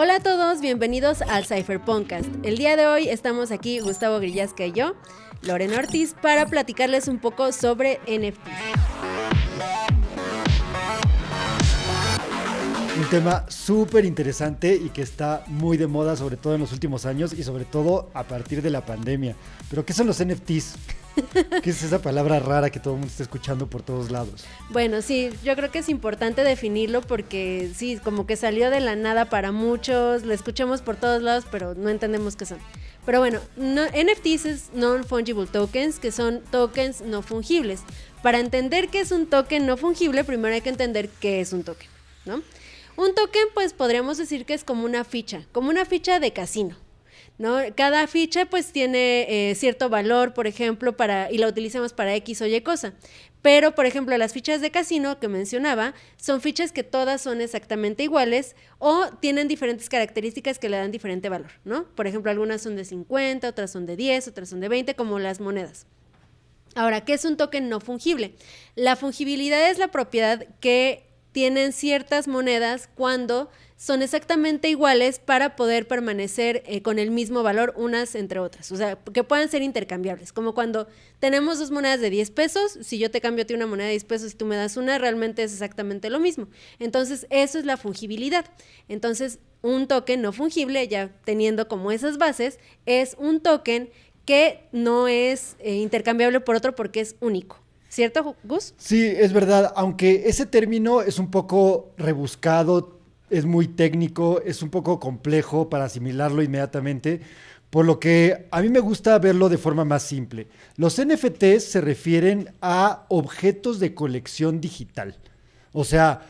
Hola a todos, bienvenidos al Cypher Podcast. El día de hoy estamos aquí Gustavo Grillasca y yo, Lorena Ortiz, para platicarles un poco sobre NFTs. Tema súper interesante y que está muy de moda, sobre todo en los últimos años y sobre todo a partir de la pandemia. Pero, ¿qué son los NFTs? ¿Qué es esa palabra rara que todo el mundo está escuchando por todos lados? Bueno, sí, yo creo que es importante definirlo porque sí, como que salió de la nada para muchos, lo escuchamos por todos lados, pero no entendemos qué son. Pero bueno, NFTs es Non-Fungible Tokens, que son tokens no fungibles. Para entender qué es un token no fungible, primero hay que entender qué es un token, ¿no? Un token, pues podríamos decir que es como una ficha, como una ficha de casino. ¿No? Cada ficha pues tiene eh, cierto valor, por ejemplo, para, y la utilizamos para X o Y cosa. Pero, por ejemplo, las fichas de casino que mencionaba son fichas que todas son exactamente iguales o tienen diferentes características que le dan diferente valor, ¿no? Por ejemplo, algunas son de 50, otras son de 10, otras son de 20, como las monedas. Ahora, ¿qué es un token no fungible? La fungibilidad es la propiedad que tienen ciertas monedas cuando son exactamente iguales para poder permanecer eh, con el mismo valor unas entre otras. O sea, que puedan ser intercambiables. Como cuando tenemos dos monedas de 10 pesos, si yo te cambio a ti una moneda de 10 pesos y tú me das una, realmente es exactamente lo mismo. Entonces, eso es la fungibilidad. Entonces, un token no fungible, ya teniendo como esas bases, es un token que no es eh, intercambiable por otro porque es único. ¿Cierto, Gus? Sí, es verdad, aunque ese término es un poco rebuscado, es muy técnico, es un poco complejo para asimilarlo inmediatamente, por lo que a mí me gusta verlo de forma más simple. Los NFTs se refieren a objetos de colección digital. O sea,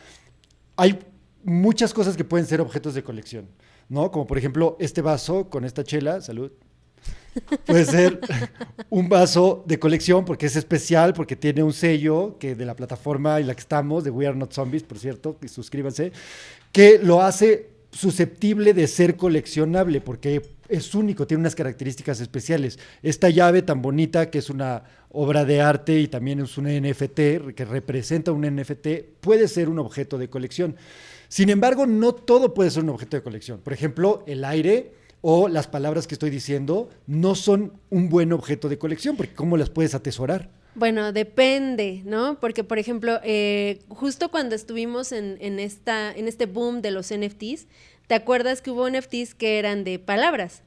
hay muchas cosas que pueden ser objetos de colección, ¿no? Como por ejemplo este vaso con esta chela, salud, Puede ser un vaso de colección porque es especial, porque tiene un sello que de la plataforma en la que estamos, de We Are Not Zombies, por cierto, y suscríbanse, que lo hace susceptible de ser coleccionable porque es único, tiene unas características especiales. Esta llave tan bonita que es una obra de arte y también es un NFT que representa un NFT, puede ser un objeto de colección. Sin embargo, no todo puede ser un objeto de colección. Por ejemplo, el aire o las palabras que estoy diciendo no son un buen objeto de colección, porque ¿cómo las puedes atesorar? Bueno, depende, ¿no? Porque, por ejemplo, eh, justo cuando estuvimos en, en, esta, en este boom de los NFTs, ¿te acuerdas que hubo NFTs que eran de palabras?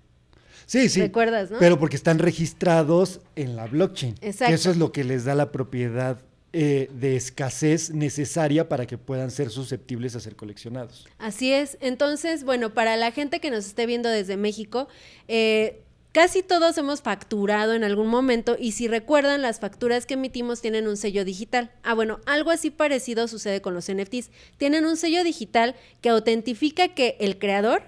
Sí, sí. ¿Recuerdas, no? Pero porque están registrados en la blockchain. Exacto. eso es lo que les da la propiedad eh, de escasez necesaria para que puedan ser susceptibles a ser coleccionados. Así es. Entonces, bueno, para la gente que nos esté viendo desde México, eh, Casi todos hemos facturado en algún momento y si recuerdan, las facturas que emitimos tienen un sello digital. Ah, bueno, algo así parecido sucede con los NFTs. Tienen un sello digital que autentifica que el creador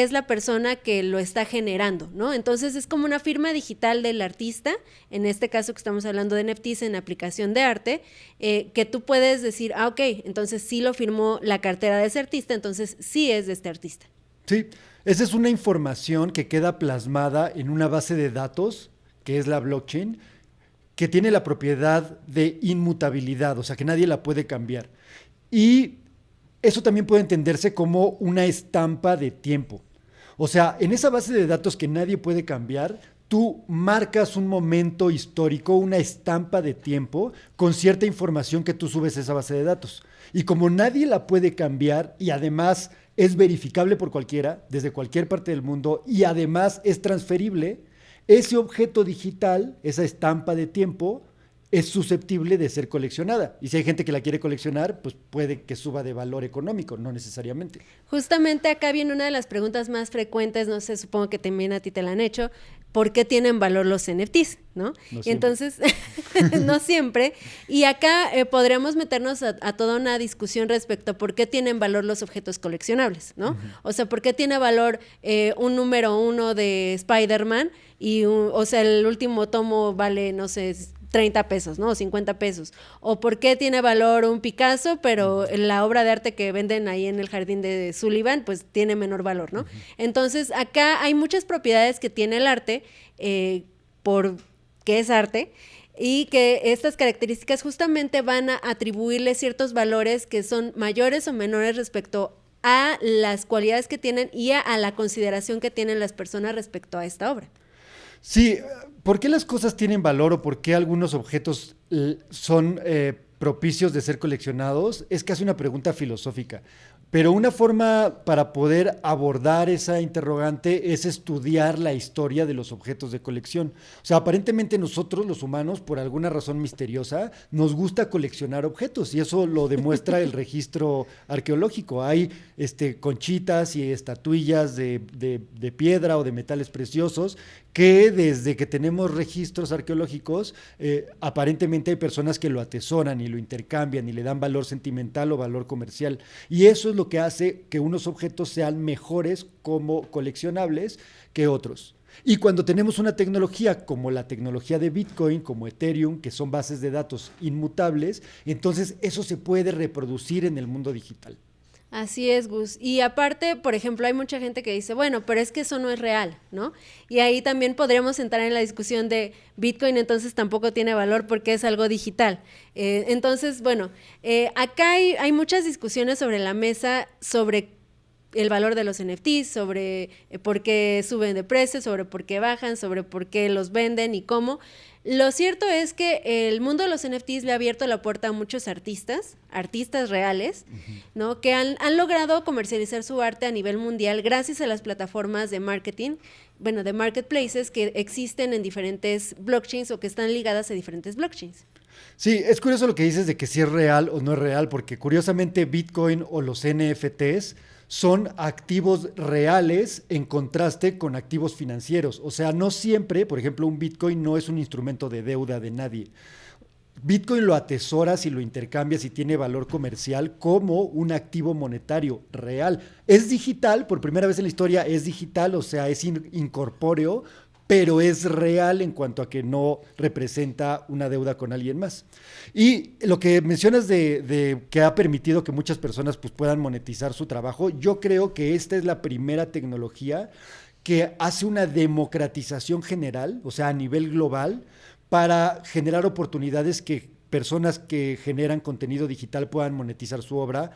es la persona que lo está generando, ¿no? Entonces es como una firma digital del artista, en este caso que estamos hablando de NFTs en aplicación de arte, eh, que tú puedes decir, ah, ok, entonces sí lo firmó la cartera de ese artista, entonces sí es de este artista. Sí, esa es una información que queda plasmada en una base de datos, que es la blockchain, que tiene la propiedad de inmutabilidad, o sea que nadie la puede cambiar. Y eso también puede entenderse como una estampa de tiempo. O sea, en esa base de datos que nadie puede cambiar, tú marcas un momento histórico, una estampa de tiempo con cierta información que tú subes a esa base de datos. Y como nadie la puede cambiar y además es verificable por cualquiera, desde cualquier parte del mundo, y además es transferible, ese objeto digital, esa estampa de tiempo, es susceptible de ser coleccionada. Y si hay gente que la quiere coleccionar, pues puede que suba de valor económico, no necesariamente. Justamente acá viene una de las preguntas más frecuentes, no sé, supongo que también a ti te la han hecho, ¿por qué tienen valor los NFTs? ¿no? y entonces, no siempre. Y acá eh, podríamos meternos a, toda una discusión respecto a por qué tienen valor los objetos coleccionables, ¿no? O sea, ¿por qué tiene valor eh, un número uno de Spider-Man y, o sea, el último tomo vale, no sé, 30 pesos, ¿no? O 50 pesos. O por qué tiene valor un Picasso, pero la obra de arte que venden ahí en el jardín de Sullivan, pues tiene menor valor, ¿no? Entonces, acá hay muchas propiedades que tiene el arte, eh, por qué es arte, y que estas características justamente van a atribuirle ciertos valores que son mayores o menores respecto a las cualidades que tienen y a, la consideración que tienen las personas respecto a esta obra. Sí, ¿por qué las cosas tienen valor o por qué algunos objetos son eh, propicios de ser coleccionados? Es casi una pregunta filosófica. Pero una forma para poder abordar esa interrogante es estudiar la historia de los objetos de colección. O sea, aparentemente nosotros los humanos, por alguna razón misteriosa, nos gusta coleccionar objetos y eso lo demuestra el registro arqueológico. Hay este, conchitas y estatuillas de, de piedra o de metales preciosos que desde que tenemos registros arqueológicos, eh, aparentemente hay personas que lo atesoran y lo intercambian y le dan valor sentimental o valor comercial. Y eso es lo que hace que unos objetos sean mejores como coleccionables que otros. Y cuando tenemos una tecnología como la tecnología de Bitcoin, como Ethereum, que son bases de datos inmutables, entonces eso se puede reproducir en el mundo digital. Así es, Gus. Y aparte, por ejemplo, hay mucha gente que dice, bueno, pero es que eso no es real, ¿no? Y ahí también podríamos entrar en la discusión de Bitcoin, entonces tampoco tiene valor porque es algo digital. Eh, entonces, bueno, eh, acá hay, hay, muchas discusiones sobre la mesa sobre el valor de los NFTs, sobre eh, por qué suben de precio, sobre por qué bajan, sobre por qué los venden y cómo. Lo cierto es que el mundo de los NFTs le ha abierto la puerta a muchos artistas, artistas reales, ¿no? Que han, logrado comercializar su arte a nivel mundial gracias a las plataformas de marketing, bueno, de marketplaces que existen en diferentes blockchains o que están ligadas a diferentes blockchains. Sí, es curioso lo que dices de que si es real o no es real, porque curiosamente Bitcoin o los NFTs son activos reales en contraste con activos financieros. O sea, no siempre, por ejemplo, un Bitcoin no es un instrumento de deuda de nadie. Bitcoin lo atesoras y lo intercambias y tiene valor comercial como un activo monetario real. Es digital, por primera vez en la historia es digital, o sea, es incorpóreo, pero es real en cuanto a que no representa una deuda con alguien más. Y lo que mencionas de, que ha permitido que muchas personas pues, puedan monetizar su trabajo, yo creo que esta es la primera tecnología que hace una democratización general, o sea, a nivel global, para generar oportunidades que personas que generan contenido digital puedan monetizar su obra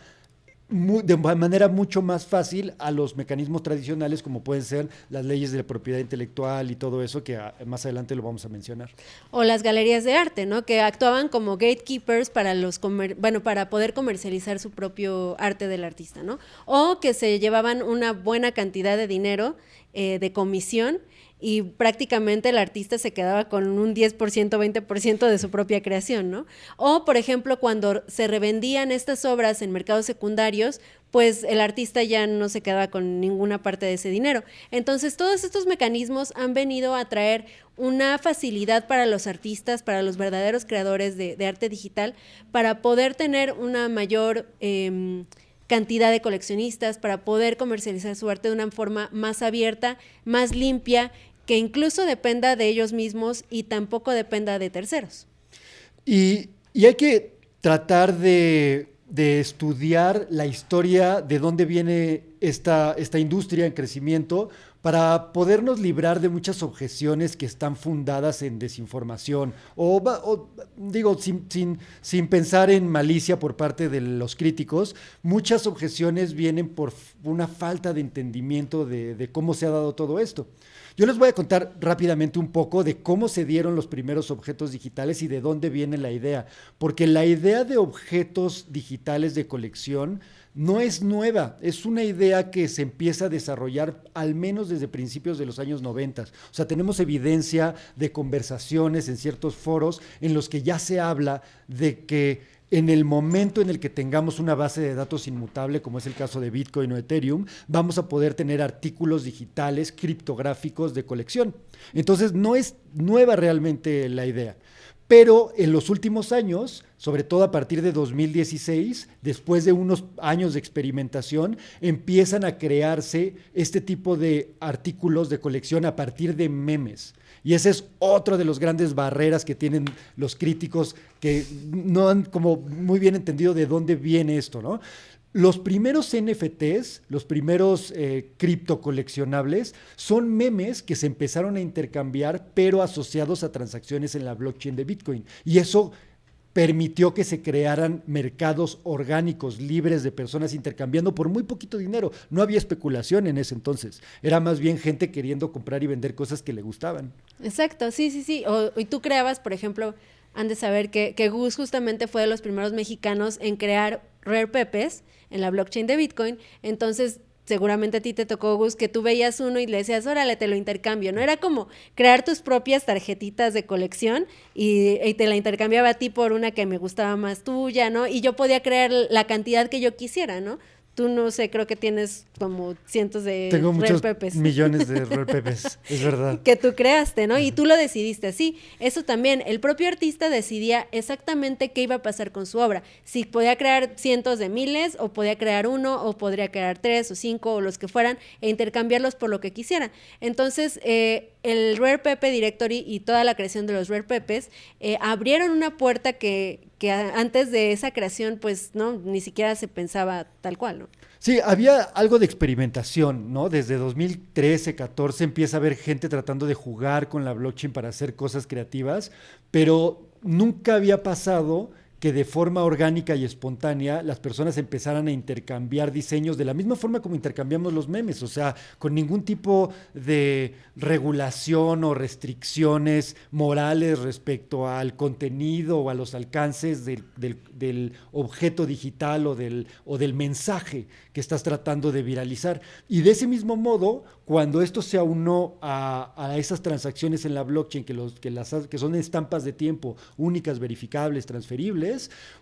de manera mucho más fácil a los mecanismos tradicionales como pueden ser las leyes de la propiedad intelectual y todo eso que más adelante lo vamos a mencionar. O las galerías de arte, ¿no? Que actuaban como gatekeepers para los bueno, para poder comercializar su propio arte del artista, ¿no? O que se llevaban una buena cantidad de dinero eh, de comisión y prácticamente el artista se quedaba con un 10%, 20% de su propia creación, ¿no? O, por ejemplo, cuando se revendían estas obras en mercados secundarios, pues el artista ya no se quedaba con ninguna parte de ese dinero. Entonces, todos estos mecanismos han venido a traer una facilidad para los artistas, para los verdaderos creadores de, arte digital, para poder tener una mayor... Em, cantidad de coleccionistas para poder comercializar su arte de una forma más abierta, más limpia, que incluso dependa de ellos mismos y tampoco dependa de terceros. Y, hay que tratar de, estudiar la historia de dónde viene esta, esta industria en crecimiento, para podernos librar de muchas objeciones que están fundadas en desinformación o, digo, sin, sin, pensar en malicia por parte de los críticos, muchas objeciones vienen por una falta de entendimiento de, cómo se ha dado todo esto. Yo les voy a contar rápidamente un poco de cómo se dieron los primeros objetos digitales y de dónde viene la idea, porque la idea de objetos digitales de colección no es nueva, es una idea que se empieza a desarrollar al menos desde principios de los años 90. O sea, tenemos evidencia de conversaciones en ciertos foros en los que ya se habla de que en el momento en el que tengamos una base de datos inmutable, como es el caso de Bitcoin o Ethereum, vamos a poder tener artículos digitales criptográficos de colección. Entonces, no es nueva realmente la idea. Pero en los últimos años, sobre todo a partir de 2016, después de unos años de experimentación, empiezan a crearse este tipo de artículos de colección a partir de memes. Y ese es otro de los grandes barreras que tienen los críticos que no han como muy bien entendido de dónde viene esto, ¿no? Los primeros NFTs, los primeros eh, criptocoleccionables, son memes que se empezaron a intercambiar, pero asociados a transacciones en la blockchain de Bitcoin. Y eso permitió que se crearan mercados orgánicos libres de personas intercambiando por muy poquito dinero. No había especulación en ese entonces. Era más bien gente queriendo comprar y vender cosas que le gustaban. Exacto, sí, sí, sí. O, y tú creabas, por ejemplo, han de saber que, que Gus justamente fue de los primeros mexicanos en crear Rare Pepes en la blockchain de Bitcoin. Entonces, seguramente a ti te tocó, Gus, que tú veías uno y le decías, órale, te lo intercambio, ¿no? Era como crear tus propias tarjetitas de colección y, y, te la intercambiaba a ti por una que me gustaba más tuya, ¿no? Y yo podía crear la cantidad que yo quisiera, ¿no? Tú no sé, creo que tienes como cientos de Tengo muchos pepes. millones de Pepes, es verdad. Que tú creaste, ¿no? Y tú lo decidiste así. Eso también, el propio artista decidía exactamente qué iba a pasar con su obra. Si podía crear cientos de miles, o podía crear uno, o podría crear tres o cinco, o los que fueran, e intercambiarlos por lo que quisiera. Entonces, eh, el Rare Pepe Directory y toda la creación de los Rare Pepes eh, abrieron una puerta que, que antes de esa creación, pues, no, ni siquiera se pensaba tal cual. Sí, había algo de experimentación, ¿no? Desde 2013, 14 empieza a haber gente tratando de jugar con la blockchain para hacer cosas creativas, pero nunca había pasado que de forma orgánica y espontánea las personas empezaran a intercambiar diseños de la misma forma como intercambiamos los memes, o sea, con ningún tipo de regulación o restricciones morales respecto al contenido o a los alcances del, del, objeto digital o del, o del mensaje que estás tratando de viralizar. Y de ese mismo modo, cuando esto se aunó a, a esas transacciones en la blockchain, que, los, que, las, que son estampas de tiempo únicas, verificables, transferibles,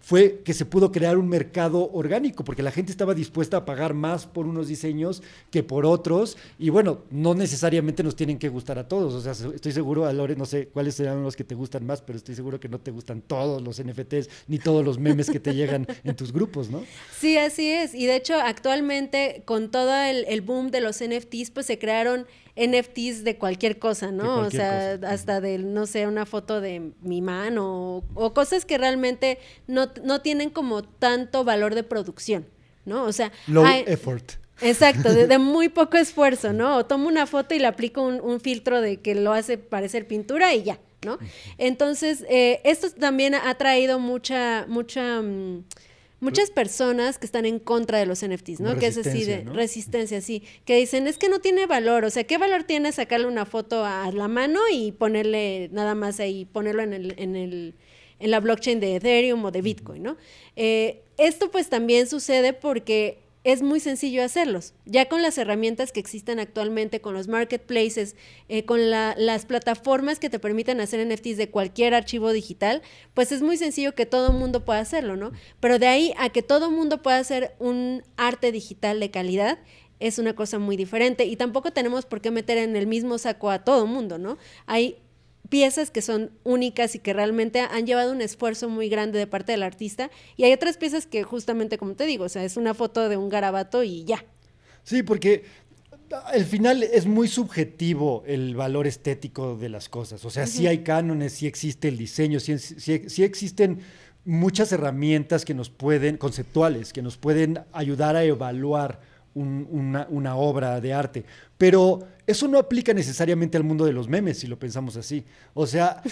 fue que se pudo crear un mercado orgánico, porque la gente estaba dispuesta a pagar más por unos diseños que por otros. Y bueno, no necesariamente nos tienen que gustar a todos. O sea, estoy seguro, Lore, no sé cuáles serán los que te gustan más, pero estoy seguro que no te gustan todos los NFTs ni todos los memes que te llegan en tus grupos, ¿no? Sí, así es. Y de hecho, actualmente, con todo el, boom de los NFTs, pues se crearon NFTs de cualquier cosa, ¿no? o sea, hasta de, no sé, una foto de mi mano o, cosas que realmente no, no, tienen como tanto valor de producción, ¿no? O sea... Low effort. Exacto, de, muy poco esfuerzo, ¿no? O tomo una foto y le aplico un, filtro de que lo hace parecer pintura y ya, ¿no? Entonces, eh, esto también ha traído mucha, mucha... Mm, muchas personas que están en contra de los NFTs, ¿no? Que es así de resistencia, sí. Que dicen, es que no tiene valor. O sea, ¿qué valor tiene sacarle una foto a la mano y ponerle nada más ahí, ponerlo en el, en el, en la blockchain de Ethereum o de Bitcoin, ¿no? Eh, esto pues también sucede porque es muy sencillo hacerlos. Ya con las herramientas que existen actualmente, con los marketplaces, eh, con las plataformas que te permiten hacer NFTs de cualquier archivo digital, pues es muy sencillo que todo el mundo pueda hacerlo, ¿no? Pero de ahí a que todo mundo pueda hacer un arte digital de calidad, es una cosa muy diferente y tampoco tenemos por qué meter en el mismo saco a todo mundo, ¿no? Hay piezas que son únicas y que realmente han llevado un esfuerzo muy grande de parte del artista. Y hay otras piezas que justamente, como te digo, o sea, es una foto de un garabato y ya. Sí, porque al final es muy subjetivo el valor estético de las cosas. O sea, sí hay cánones, sí existe el diseño, sí, sí, existen muchas herramientas que nos pueden, conceptuales, que nos pueden ayudar a evaluar una, una, obra de arte. Pero eso no aplica necesariamente al mundo de los memes, si lo pensamos así. O sea,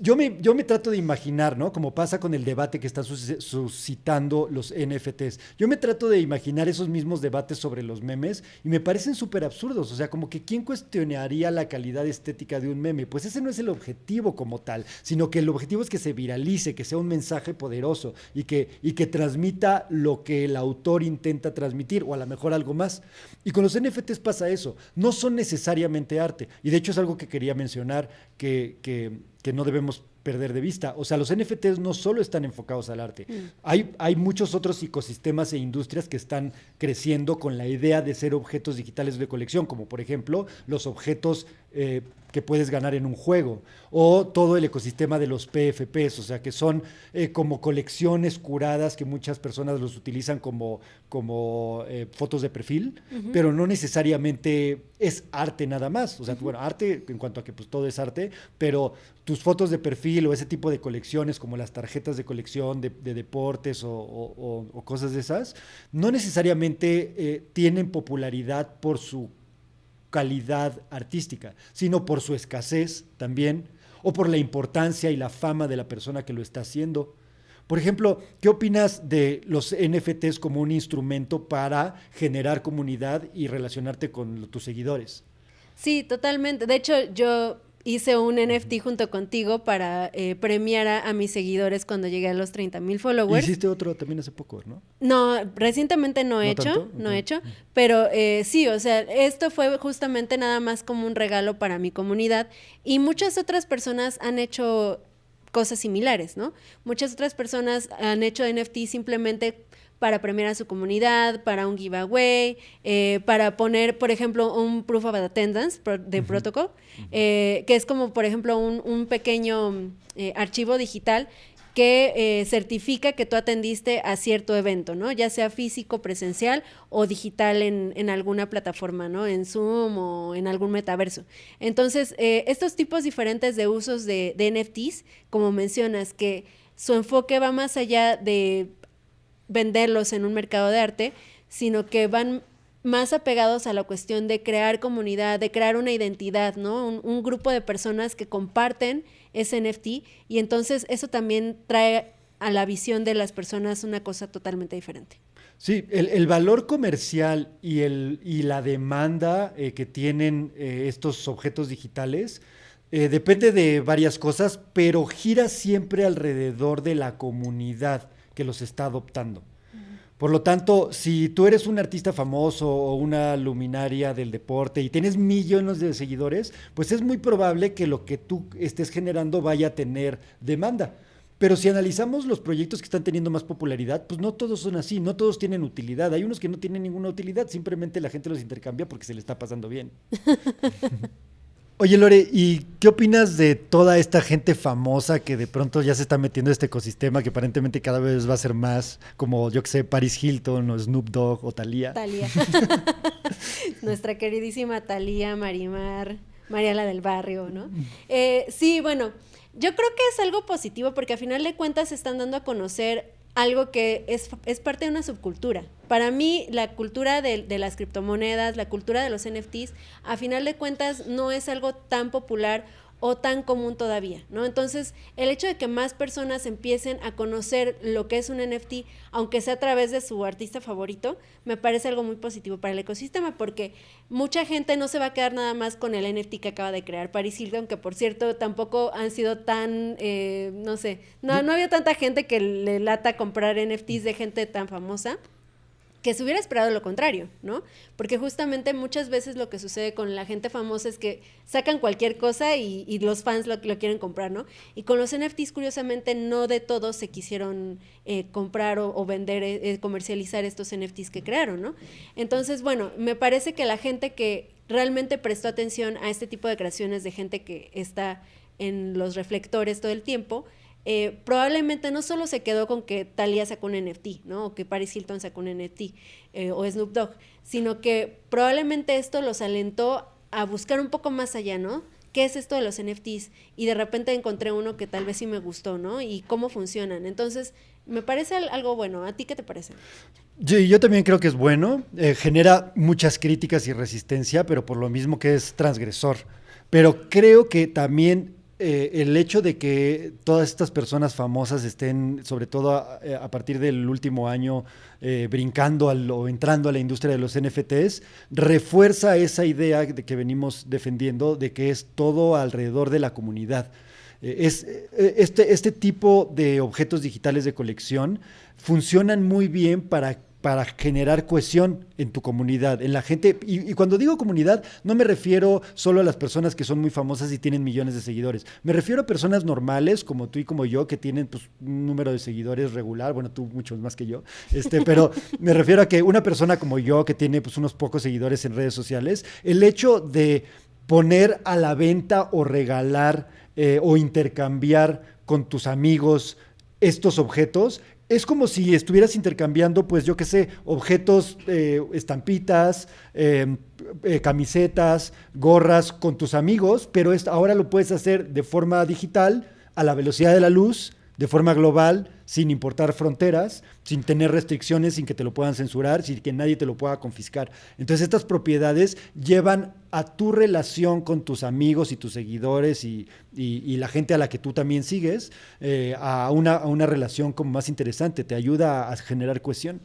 yo me, yo me trato de imaginar, ¿no? Como pasa con el debate que están suscitando los NFTs. Yo me trato de imaginar esos mismos debates sobre los memes y me parecen súper absurdos. O sea, como que ¿quién cuestionaría la calidad estética de un meme? Pues ese no es el objetivo como tal, sino que el objetivo es que se viralice, que sea un mensaje poderoso y que, y que transmita lo que el autor intenta transmitir, o a lo mejor algo más. Y con los NFTs pasa eso. No son necesariamente arte. Y de hecho es algo que quería mencionar que, que, que no debemos perder de vista. O sea, los NFTs no solo están enfocados al arte. Mm. Hay, hay muchos otros ecosistemas e industrias que están creciendo con la idea de ser objetos digitales de colección, como por ejemplo los objetos eh, que puedes ganar en un juego, o todo el ecosistema de los PFPs, o sea, que son eh, como colecciones curadas que muchas personas los utilizan como, como eh, fotos de perfil, pero no necesariamente es arte nada más. O sea, bueno, arte en cuanto a que pues, todo es arte, pero tus fotos de perfil o ese tipo de colecciones, como las tarjetas de colección de, deportes o, cosas de esas, no necesariamente tienen popularidad por su calidad artística, sino por su escasez también, o por la importancia y la fama de la persona que lo está haciendo. Por ejemplo, ¿qué opinas de los NFTs como un instrumento para generar comunidad y relacionarte con tus seguidores? Sí, totalmente. De hecho, yo hice un NFT junto contigo para eh, premiar a, mis seguidores cuando llegué a los 30 mil followers. Hiciste otro también hace poco, ¿no? No, recientemente no he hecho, no he hecho, pero eh, sí, o sea, esto fue justamente nada más como un regalo para mi comunidad y muchas otras personas han hecho cosas similares, ¿no? Muchas otras personas han hecho NFT simplemente para premiar a su comunidad, para un giveaway, eh, para poner, por ejemplo, un proof of attendance de protocol, eh, que es como, por ejemplo, un, pequeño eh, archivo digital que certifica que tú atendiste a cierto evento, ¿no? Ya sea físico, presencial o digital en, alguna plataforma, ¿no? En Zoom o en algún metaverso. Entonces, estos tipos diferentes de usos de, de NFTs, como mencionas, que su enfoque va más allá de venderlos en un mercado de arte, sino que van más apegados a la cuestión de crear comunidad, de crear una identidad, ¿no? Un, grupo de personas que comparten ese NFT y entonces eso también trae a la visión de las personas una cosa totalmente diferente. Sí, el, valor comercial y, el, y la demanda eh, que tienen eh, estos objetos digitales eh, depende de varias cosas, pero gira siempre alrededor de la comunidad que los está adoptando. Por lo tanto, si tú eres un artista famoso o una luminaria del deporte y tienes millones de seguidores, pues es muy probable que lo que tú estés generando vaya a tener demanda. Pero si analizamos los proyectos que están teniendo más popularidad, pues no todos son así, no todos tienen utilidad. Hay unos que no tienen ninguna utilidad, simplemente la gente los intercambia porque se le está pasando bien. Oye, Lore, ¿y qué opinas de toda esta gente famosa que de pronto ya se está metiendo en este ecosistema que aparentemente cada vez va a ser más como, yo que sé, Paris Hilton o Snoop Dogg o Thalía? Thalía. Nuestra queridísima Thalía Marimar, Mariala del Barrio, ¿no? Eh, sí, bueno, yo creo que es algo positivo porque a final de cuentas se están dando a conocer algo que es, es, parte de una subcultura. Para mí, la cultura de, de, las criptomonedas, la cultura de los NFTs, a final de cuentas no es algo tan popular o tan común todavía, ¿no? Entonces, el hecho de que más personas empiecen a conocer lo que es un NFT, aunque sea a través de su artista favorito, me parece algo muy positivo para el ecosistema, porque mucha gente no se va a quedar nada más con el NFT que acaba de crear Paris Hilton, que por cierto tampoco han sido tan, eh, no sé, no, no había tanta gente que le lata comprar NFTs de gente tan famosa que se hubiera esperado lo contrario, ¿no? Porque justamente muchas veces lo que sucede con la gente famosa es que sacan cualquier cosa y, los fans lo, quieren comprar, ¿no? Y con los NFTs, curiosamente, no de todos se quisieron eh, comprar o, vender, eh, eh, comercializar estos NFTs que crearon, ¿no? Entonces, bueno, me parece que la gente que realmente prestó atención a este tipo de creaciones de gente que está en los reflectores todo el tiempo, eh, probablemente no solo se quedó con que Talia sacó un NFT, ¿no? O que Paris Hilton sacó un NFT, eh, o Snoop Dogg, sino que probablemente esto los alentó a buscar un poco más allá, ¿no? ¿Qué es esto de los NFTs? Y de repente encontré uno que tal vez sí me gustó, ¿no? Y cómo funcionan. Entonces, me parece algo bueno. ¿A ti qué te parece? Yo, yo también creo que es bueno. Eh, genera muchas críticas y resistencia, pero por lo mismo que es transgresor. Pero creo que también eh, el hecho de que todas estas personas famosas estén, sobre todo a, eh, partir del último año, eh, brincando o entrando a la industria de los NFTs, refuerza esa idea de que venimos defendiendo de que es todo alrededor de la comunidad. es, este, este tipo de objetos digitales de colección funcionan muy bien para para generar cohesión en tu comunidad, en la gente. Y, cuando digo comunidad, no me refiero solo a las personas que son muy famosas y tienen millones de seguidores. Me refiero a personas normales, como tú y como yo, que tienen pues, un número de seguidores regular. Bueno, tú muchos más que yo. Este, pero me refiero a que una persona como yo, que tiene pues, unos pocos seguidores en redes sociales, el hecho de poner a la venta o regalar eh, o intercambiar con tus amigos estos objetos es como si estuvieras intercambiando, pues yo qué sé, objetos, eh, estampitas, em, eh, camisetas, gorras con tus amigos, pero ahora lo puedes hacer de forma digital, a la velocidad de la luz, de forma global, sin importar fronteras, sin tener restricciones, sin que te lo puedan censurar, sin que nadie te lo pueda confiscar. Entonces estas propiedades llevan a tu relación con tus amigos y tus seguidores y, la gente a la que tú también sigues eh, a, una, a una relación como más interesante, te ayuda a generar cohesión.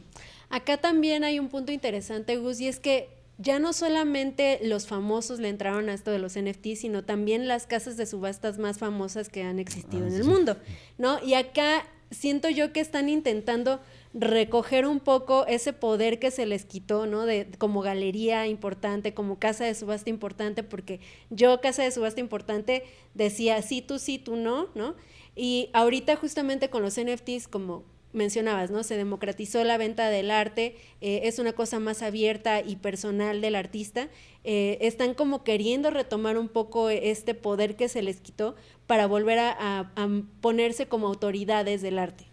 Acá también hay un punto interesante, Gus, y es que ya no solamente los famosos le entraron a esto de los NFTs, sino también las casas de subastas más famosas que han existido ah, en el mundo, ¿no? Y acá siento yo que están intentando recoger un poco ese poder que se les quitó, ¿no? De, como galería importante, como casa de subasta importante, porque yo, casa de subasta importante, decía sí, tú sí, tú no, ¿no? Y ahorita justamente con los NFTs, como mencionabas, ¿no? Se democratizó la venta del arte, eh, es una cosa más abierta y personal del artista. Eh, están como queriendo retomar un poco este poder que se les quitó para volver a, ponerse como autoridades del arte.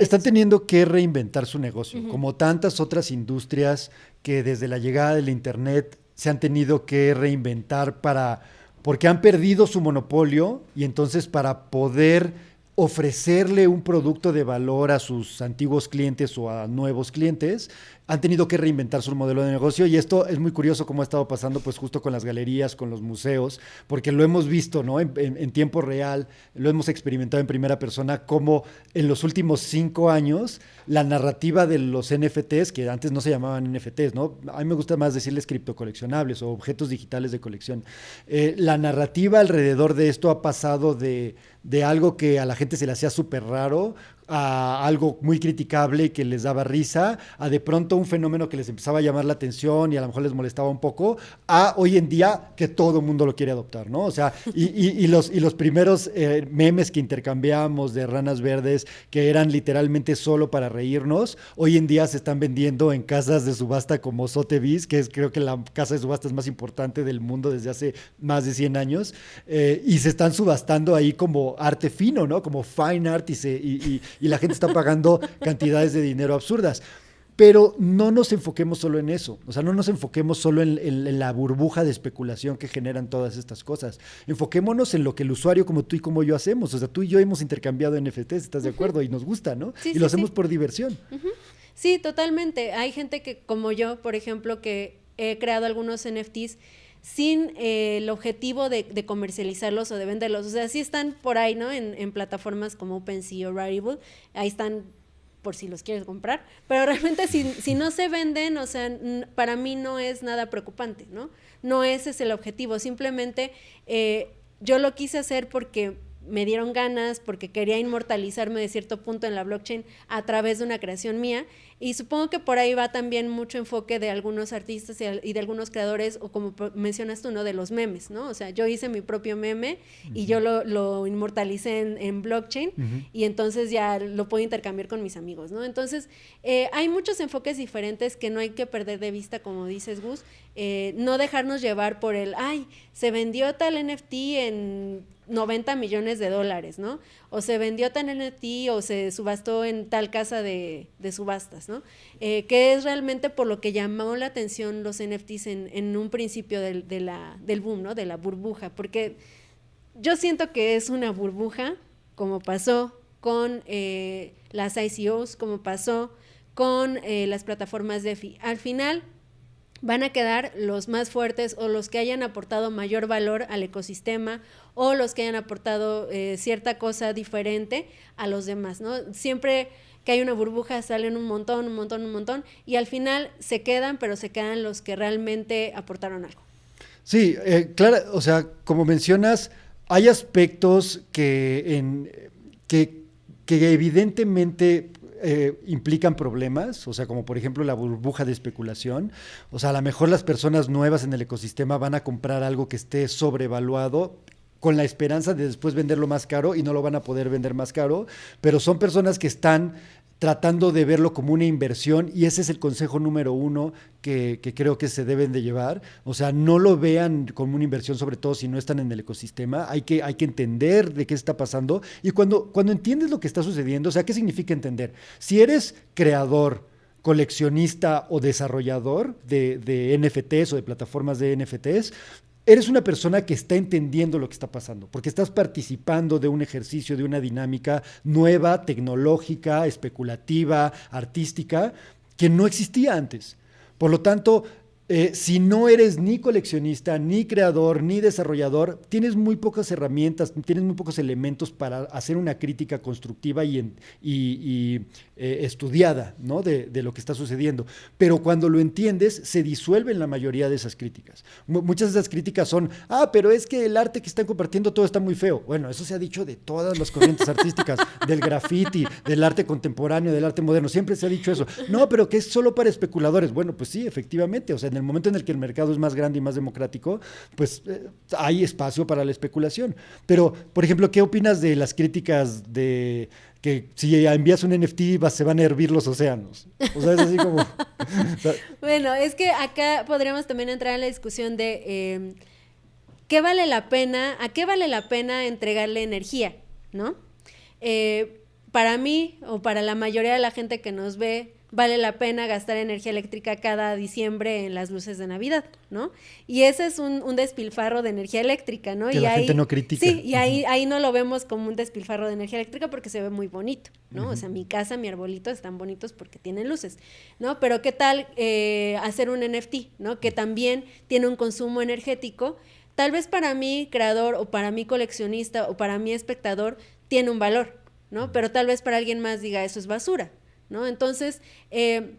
están teniendo que reinventar su negocio, como tantas otras industrias que desde la llegada del Internet se han tenido que reinventar para, porque han perdido su monopolio y entonces para poder ofrecerle un producto de valor a sus antiguos clientes o a nuevos clientes, han tenido que reinventar su modelo de negocio y esto es muy curioso cómo ha estado pasando pues justo con las galerías, con los museos, porque lo hemos visto ¿no? en, tiempo real, lo hemos experimentado en primera persona, como en los últimos cinco años la narrativa de los NFTs, que antes no se llamaban NFTs, ¿no? a mí me gusta más decirles criptocoleccionables o objetos digitales de colección, eh, la narrativa alrededor de esto ha pasado de, de algo que a la gente se le hacía súper raro, a algo muy criticable que les daba risa, a de pronto un fenómeno que les empezaba a llamar la atención y a lo mejor les molestaba un poco, a hoy en día que todo el mundo lo quiere adoptar, ¿no? O sea, y, los, y los primeros eh, memes que intercambiamos de ranas verdes, que eran literalmente solo para reírnos, hoy en día se están vendiendo en casas de subasta como Sotheby's, que es creo que la casa de subastas más importante del mundo desde hace más de 100 años, eh, y se están subastando ahí como arte fino, ¿no? Como fine art y, se, y la gente está pagando cantidades de dinero absurdas. Pero no nos enfoquemos solo en eso, o sea, no nos enfoquemos solo en, la burbuja de especulación que generan todas estas cosas. Enfoquémonos en lo que el usuario como tú y como yo hacemos. O sea, tú y yo hemos intercambiado NFTs, ¿estás de acuerdo? Y nos gusta, ¿no? y lo hacemos por diversión. Sí, totalmente. Hay gente que, como yo, por ejemplo, que he creado algunos NFTs sin eh, el objetivo de, comercializarlos o de venderlos. O sea, sí están por ahí, ¿no? En, plataformas como OpenSea o Rarible. Ahí están por si los quieres comprar. Pero realmente si, no se venden, o sea, para mí no es nada preocupante, ¿no? No ese es el objetivo. Simplemente eh, yo lo quise hacer porque me dieron ganas porque quería inmortalizarme de cierto punto en la blockchain a través de una creación mía. Y supongo que por ahí va también mucho enfoque de algunos artistas y de algunos creadores, o como mencionas tú, ¿no? De los memes, ¿no? O sea, yo hice mi propio meme y yo lo, inmortalicé en, blockchain y entonces ya lo puedo intercambiar con mis amigos, ¿no? Entonces, eh, hay muchos enfoques diferentes que no hay que perder de vista, como dices, Gus. Eh, no dejarnos llevar por el, ay, se vendió tal NFT en 90 millones de dólares, ¿no? O se vendió tan NFT o se subastó en tal casa de, subastas, ¿no? Eh, que es realmente por lo que llamó la atención los NFTs en, un principio del, del boom, ¿no? De la burbuja, porque yo siento que es una burbuja, como pasó con eh, las ICOs, como pasó con eh, las plataformas DeFi. Al final, van a quedar los más fuertes o los que hayan aportado mayor valor al ecosistema o los que hayan aportado eh, cierta cosa diferente a los demás, ¿no? Siempre que hay una burbuja salen un montón, un montón, un montón y al final se quedan, pero se quedan los que realmente aportaron algo. Sí, eh, claro, o sea, como mencionas, hay aspectos que, que, que evidentemente eh, implican problemas, o sea, como por ejemplo la burbuja de especulación. O sea, a lo mejor las personas nuevas en el ecosistema van a comprar algo que esté sobrevaluado con la esperanza de después venderlo más caro y no lo van a poder vender más caro, pero son personas que están tratando de verlo como una inversión y ese es el consejo número uno que, creo que se deben de llevar. O sea, no lo vean como una inversión, sobre todo si no están en el ecosistema. Hay que, hay que entender de qué está pasando y cuando, cuando entiendes lo que está sucediendo, o sea, ¿qué significa entender? Si eres creador, coleccionista o desarrollador de, de NFTs o de plataformas de NFTs, eres una persona que está entendiendo lo que está pasando, porque estás participando de un ejercicio, de una dinámica nueva, tecnológica, especulativa, artística, que no existía antes. Por lo tanto, eh, si no eres ni coleccionista, ni creador, ni desarrollador, tienes muy pocas herramientas, tienes muy pocos elementos para hacer una crítica constructiva y, eh, estudiada de, lo que está sucediendo. Pero cuando lo entiendes, se disuelven la mayoría de esas críticas. muchas de esas críticas son, ah, pero es que el arte que están compartiendo todo está muy feo. Bueno, eso se ha dicho de todas las corrientes artísticas, del graffiti, del arte contemporáneo, del arte moderno, siempre se ha dicho eso. No, pero que es solo para especuladores. Bueno, pues sí, efectivamente, o sea, en el momento en el que el mercado es más grande y más democrático, pues eh, hay espacio para la especulación. Pero, por ejemplo, ¿qué opinas de las críticas de que si envías un NFT se van a hervir los océanos? O sea, es así como... bueno, es que acá podríamos también entrar en la discusión de em, qué vale la pena, a qué vale la pena entregarle energía, ¿no? Eh, para mí o para la mayoría de la gente que nos ve, vale la pena gastar energía eléctrica cada diciembre en las luces de Navidad, ¿no? Y ese es un, despilfarro de energía eléctrica, ¿no? Que y la ahí, gente no critica. Sí, y ahí, ahí no lo vemos como un despilfarro de energía eléctrica porque se ve muy bonito, ¿no? O sea, mi casa, mi arbolito están bonitos porque tienen luces, ¿no? Pero ¿qué tal eh, hacer un NFT, ¿no? Que también tiene un consumo energético. Tal vez para mí, creador, o para mí, coleccionista, o para mí, espectador, tiene un valor, ¿no? Pero tal vez para alguien más diga, eso es basura, ¿no? Entonces, eh,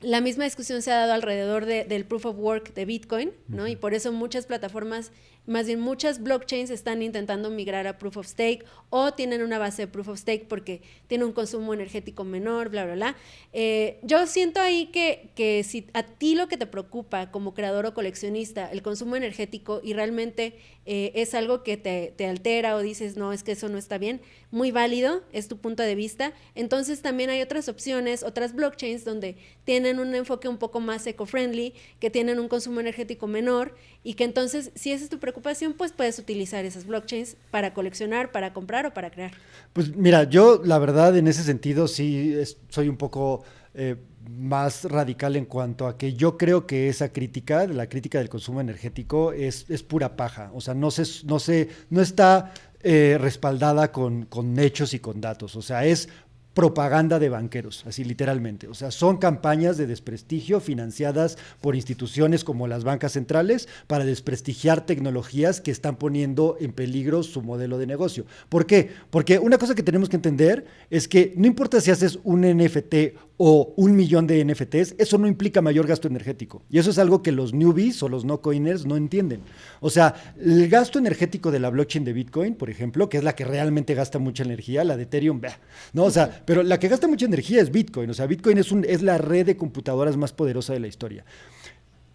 la misma discusión se ha dado alrededor del proof of work de Bitcoin, ¿no? Y por eso muchas plataformas más bien muchas blockchains están intentando migrar a proof of stake o tienen una base de proof of stake porque tiene un consumo energético menor, bla, bla, bla. Eh, yo siento ahí que, que si a ti lo que te preocupa como creador o coleccionista, el consumo energético y realmente eh, es algo que te, te, altera o dices, no, es que eso no está bien, muy válido, es tu punto de vista. Entonces también hay otras opciones, otras blockchains donde tienen un enfoque un poco más eco-friendly, que tienen un consumo energético menor y que entonces, si esa es tu preocupación, pues puedes utilizar esas blockchains para coleccionar, para comprar o para crear. Pues mira, yo la verdad en ese sentido sí soy un poco eh, más radical en cuanto a que yo creo que esa crítica, la crítica del consumo energético, es, es pura paja. O sea, no se, no se, no está eh, respaldada con, con hechos y con datos. O sea, es propaganda de banqueros, así literalmente. O sea, son campañas de desprestigio financiadas por instituciones como las bancas centrales para desprestigiar tecnologías que están poniendo en peligro su modelo de negocio. ¿Por qué? Porque una cosa que tenemos que entender es que no importa si haces un NFT o un millón de NFTs, eso no implica mayor gasto energético. Y eso es algo que los newbies o los no coiners no entienden. O sea, el gasto energético de la blockchain de Bitcoin, por ejemplo, que es la que realmente gasta mucha energía, la de Ethereum, no, o sea, pero la que gasta mucha energía es Bitcoin. O sea, Bitcoin es, un, es la red de computadoras más poderosa de la historia.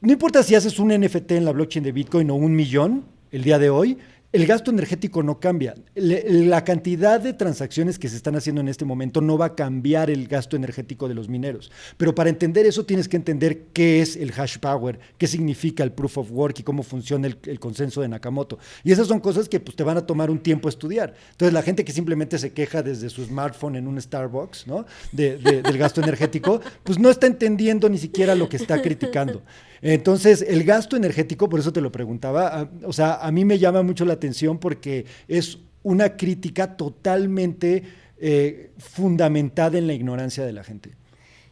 No importa si haces un NFT en la blockchain de Bitcoin o un millón el día de hoy, el gasto energético no cambia. la cantidad de transacciones que se están haciendo en este momento no va a cambiar el gasto energético de los mineros. Pero para entender eso tienes que entender qué es el hash power, qué significa el proof of work y cómo funciona el, consenso de Nakamoto. Y esas son cosas que pues, te van a tomar un tiempo estudiar. Entonces la gente que simplemente se queja desde su smartphone en un Starbucks ¿no? del gasto energético, pues no está entendiendo ni siquiera lo que está criticando. Entonces, el gasto energético, por eso te lo preguntaba, o sea, a mí me llama mucho la atención porque es una crítica totalmente eh, fundamentada en la ignorancia de la gente.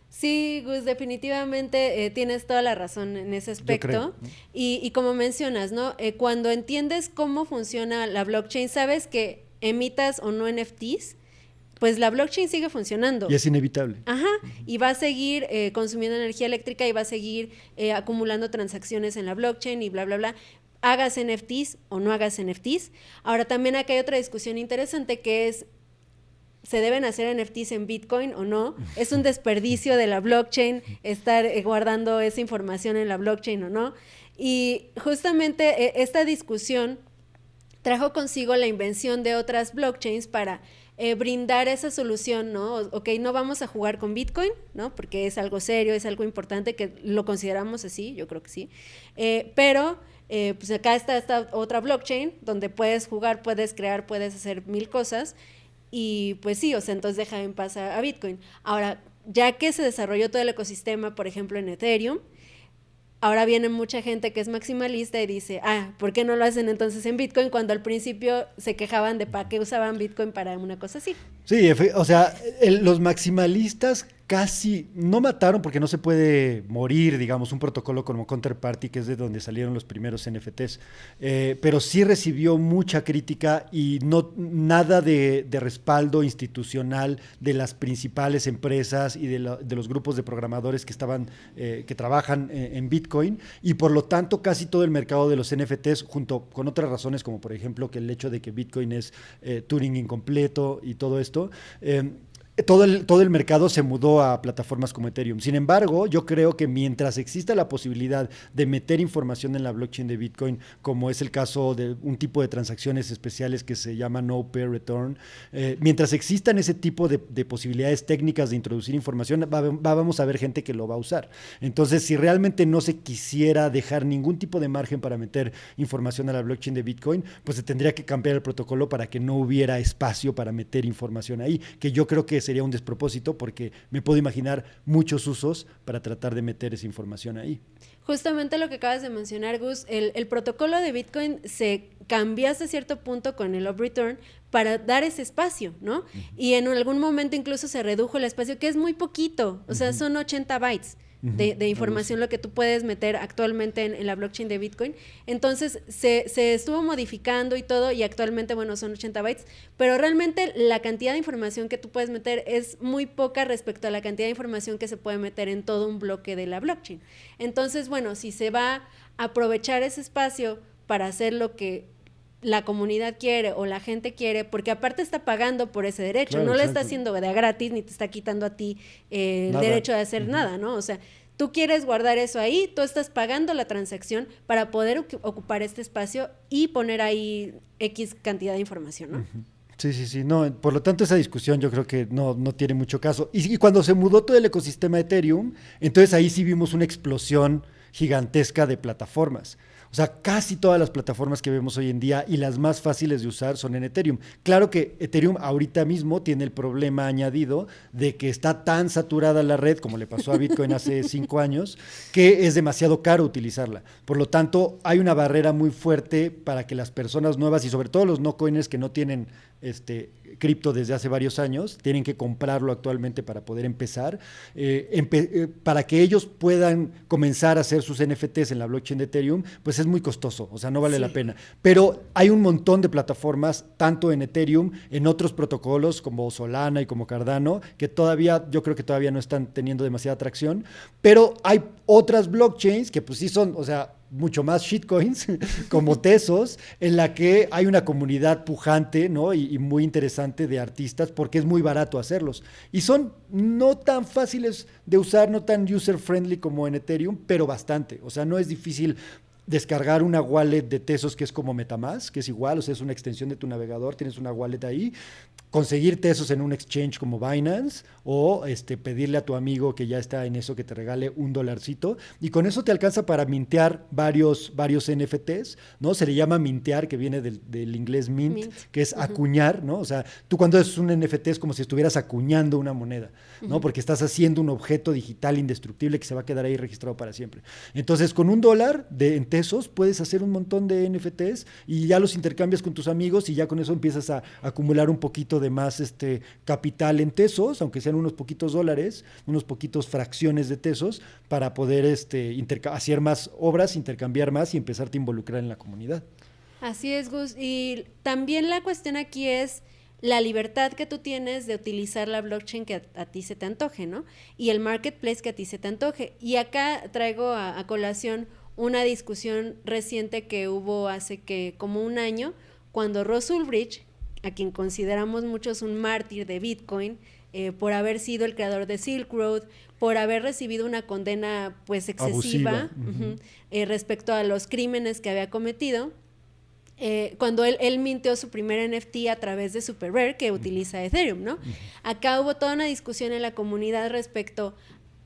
Sí, Gus, definitivamente eh, tienes toda la razón en ese aspecto. y, como mencionas, ¿no? Eh, cuando entiendes cómo funciona la blockchain, sabes que emitas o no NFTs, pues la blockchain sigue funcionando. Y es inevitable. Ajá, y va a seguir eh, consumiendo energía eléctrica y va a seguir eh, acumulando transacciones en la blockchain y bla, bla, bla. Hagas NFTs o no hagas NFTs. Ahora también acá hay otra discusión interesante que es, ¿se deben hacer NFTs en Bitcoin o no? ¿Es un desperdicio de la blockchain estar eh, guardando esa información en la blockchain o no? Y justamente esta discusión trajo consigo la invención de otras blockchains para eh, brindar esa solución, ¿no? Ok, no vamos a jugar con Bitcoin, ¿no? Porque es algo serio, es algo importante que lo consideramos así, yo creo que sí. Eh, pero, eh, pues acá está esta otra blockchain donde puedes jugar, puedes crear, puedes hacer mil cosas. Y pues sí, o sea, entonces deja en paz a, Bitcoin. Ahora, ya que se desarrolló todo el ecosistema, por ejemplo, en Ethereum, Ahora viene mucha gente que es maximalista y dice, ah, ¿por qué no lo hacen entonces en Bitcoin cuando al principio se quejaban de para qué usaban Bitcoin para una cosa así? Sí, o sea, los maximalistas casi no mataron porque no se puede morir, digamos, un protocolo como Counterparty, que es de donde salieron los primeros NFTs, eh, pero sí recibió mucha crítica y no nada de, respaldo institucional de las principales empresas y de, los grupos de programadores que estaban, eh, que trabajan eh, en, Bitcoin, y por lo tanto casi todo el mercado de los NFTs, junto con otras razones como por ejemplo que el hecho de que Bitcoin es Turing incompleto y todo esto, todo el, todo el mercado se mudó a plataformas como Ethereum. Sin embargo, yo creo que mientras exista la posibilidad de meter información en la blockchain de Bitcoin, como es el caso de un tipo de transacciones especiales que se llama No Pair Return, eh, mientras existan ese tipo de, posibilidades técnicas de introducir información, vamos a ver gente que lo va a usar. Entonces, si realmente no se quisiera dejar ningún tipo de margen para meter información a la blockchain de Bitcoin, pues se tendría que cambiar el protocolo para que no hubiera espacio para meter información ahí, que yo creo que sería un despropósito porque me puedo imaginar muchos usos para tratar de meter esa información ahí. Justamente lo que acabas de mencionar, Gus, el, protocolo de Bitcoin se cambió hasta cierto punto con el up return para dar ese espacio, ¿no? Y en algún momento incluso se redujo el espacio, que es muy poquito, o sea, son 80 bytes de, información lo que tú puedes meter actualmente en, la blockchain de Bitcoin. Entonces se, se, estuvo modificando y todo y actualmente, bueno, son 80 bytes, pero realmente la cantidad de información que tú puedes meter es muy poca respecto a la cantidad de información que se puede meter en todo un bloque de la blockchain. Entonces, bueno, si se va a aprovechar ese espacio para hacer lo que la comunidad quiere o la gente quiere, porque aparte está pagando por ese derecho, no le está haciendo de gratis ni te está quitando a ti eh, el derecho de hacer nada, ¿no? O sea, tú quieres guardar eso ahí, tú estás pagando la transacción para poder ocupar este espacio y poner ahí X cantidad de información, ¿no? Sí, sí, sí. No, por lo tanto, esa discusión yo creo que no, no tiene mucho caso. Y, y, cuando se mudó todo el ecosistema de Ethereum, entonces ahí sí vimos una explosión gigantesca de plataformas. O sea, casi todas las plataformas que vemos hoy en día y las más fáciles de usar son en Ethereum. Claro que Ethereum ahorita mismo tiene el problema añadido de que está tan saturada la red, como le pasó a Bitcoin hace cinco años, que es demasiado caro utilizarla. Por lo tanto, hay una barrera muy fuerte para que las personas nuevas y sobre todo los no coiners que no tienen este, cripto desde hace varios años, tienen que comprarlo actualmente para poder empezar, eh, eh, para que ellos puedan comenzar a hacer sus NFTs en la blockchain de Ethereum, pues es muy costoso, o sea, no vale la pena. Pero hay un montón de plataformas, tanto en Ethereum, en otros protocolos como Solana y como Cardano, que todavía, yo creo que todavía no están teniendo demasiada atracción, pero hay otras blockchains que pues sí son, o sea, mucho más shitcoins, como Tesos, en la que hay una comunidad pujante ¿no? y, muy interesante de artistas porque es muy barato hacerlos. Y son no tan fáciles de usar, no tan user-friendly como en Ethereum, pero bastante. O sea, no es difícil descargar una wallet de Tesos que es como Metamask, que es igual, o sea, es una extensión de tu navegador, tienes una wallet ahí, conseguir Tesos en un exchange como Binance o este, pedirle a tu amigo que ya está en eso que te regale un dolarcito y con eso te alcanza para mintear varios, varios NFTs, ¿no? Se le llama mintear, que viene del, inglés mint, que es acuñar, ¿no? O sea, tú cuando es un NFT es como si estuvieras acuñando una moneda, ¿no? Porque estás haciendo un objeto digital indestructible que se va a quedar ahí registrado para siempre. Entonces, con un dólar de, en Tesos puedes hacer un montón de NFTs y ya los intercambias con tus amigos y ya con eso empiezas a acumular un poquito de más este capital en tesos, aunque sean unos poquitos dólares, unos poquitos fracciones de tesos, para poder este, hacer más obras, intercambiar más y empezarte a involucrar en la comunidad. Así es, Gus. Y también la cuestión aquí es la libertad que tú tienes de utilizar la blockchain que a, ti se te antoje, ¿no? Y el marketplace que a ti se te antoje. Y acá traigo a, colación una discusión reciente que hubo hace que como un año, cuando Ross Ulbricht, a quien consideramos muchos un mártir de Bitcoin, eh, por haber sido el creador de Silk Road, por haber recibido una condena pues excesiva eh, respecto a los crímenes que había cometido. Eh, cuando él, él, mintió su primer NFT a través de Super Rare, que utiliza Ethereum, ¿no? Acá hubo toda una discusión en la comunidad respecto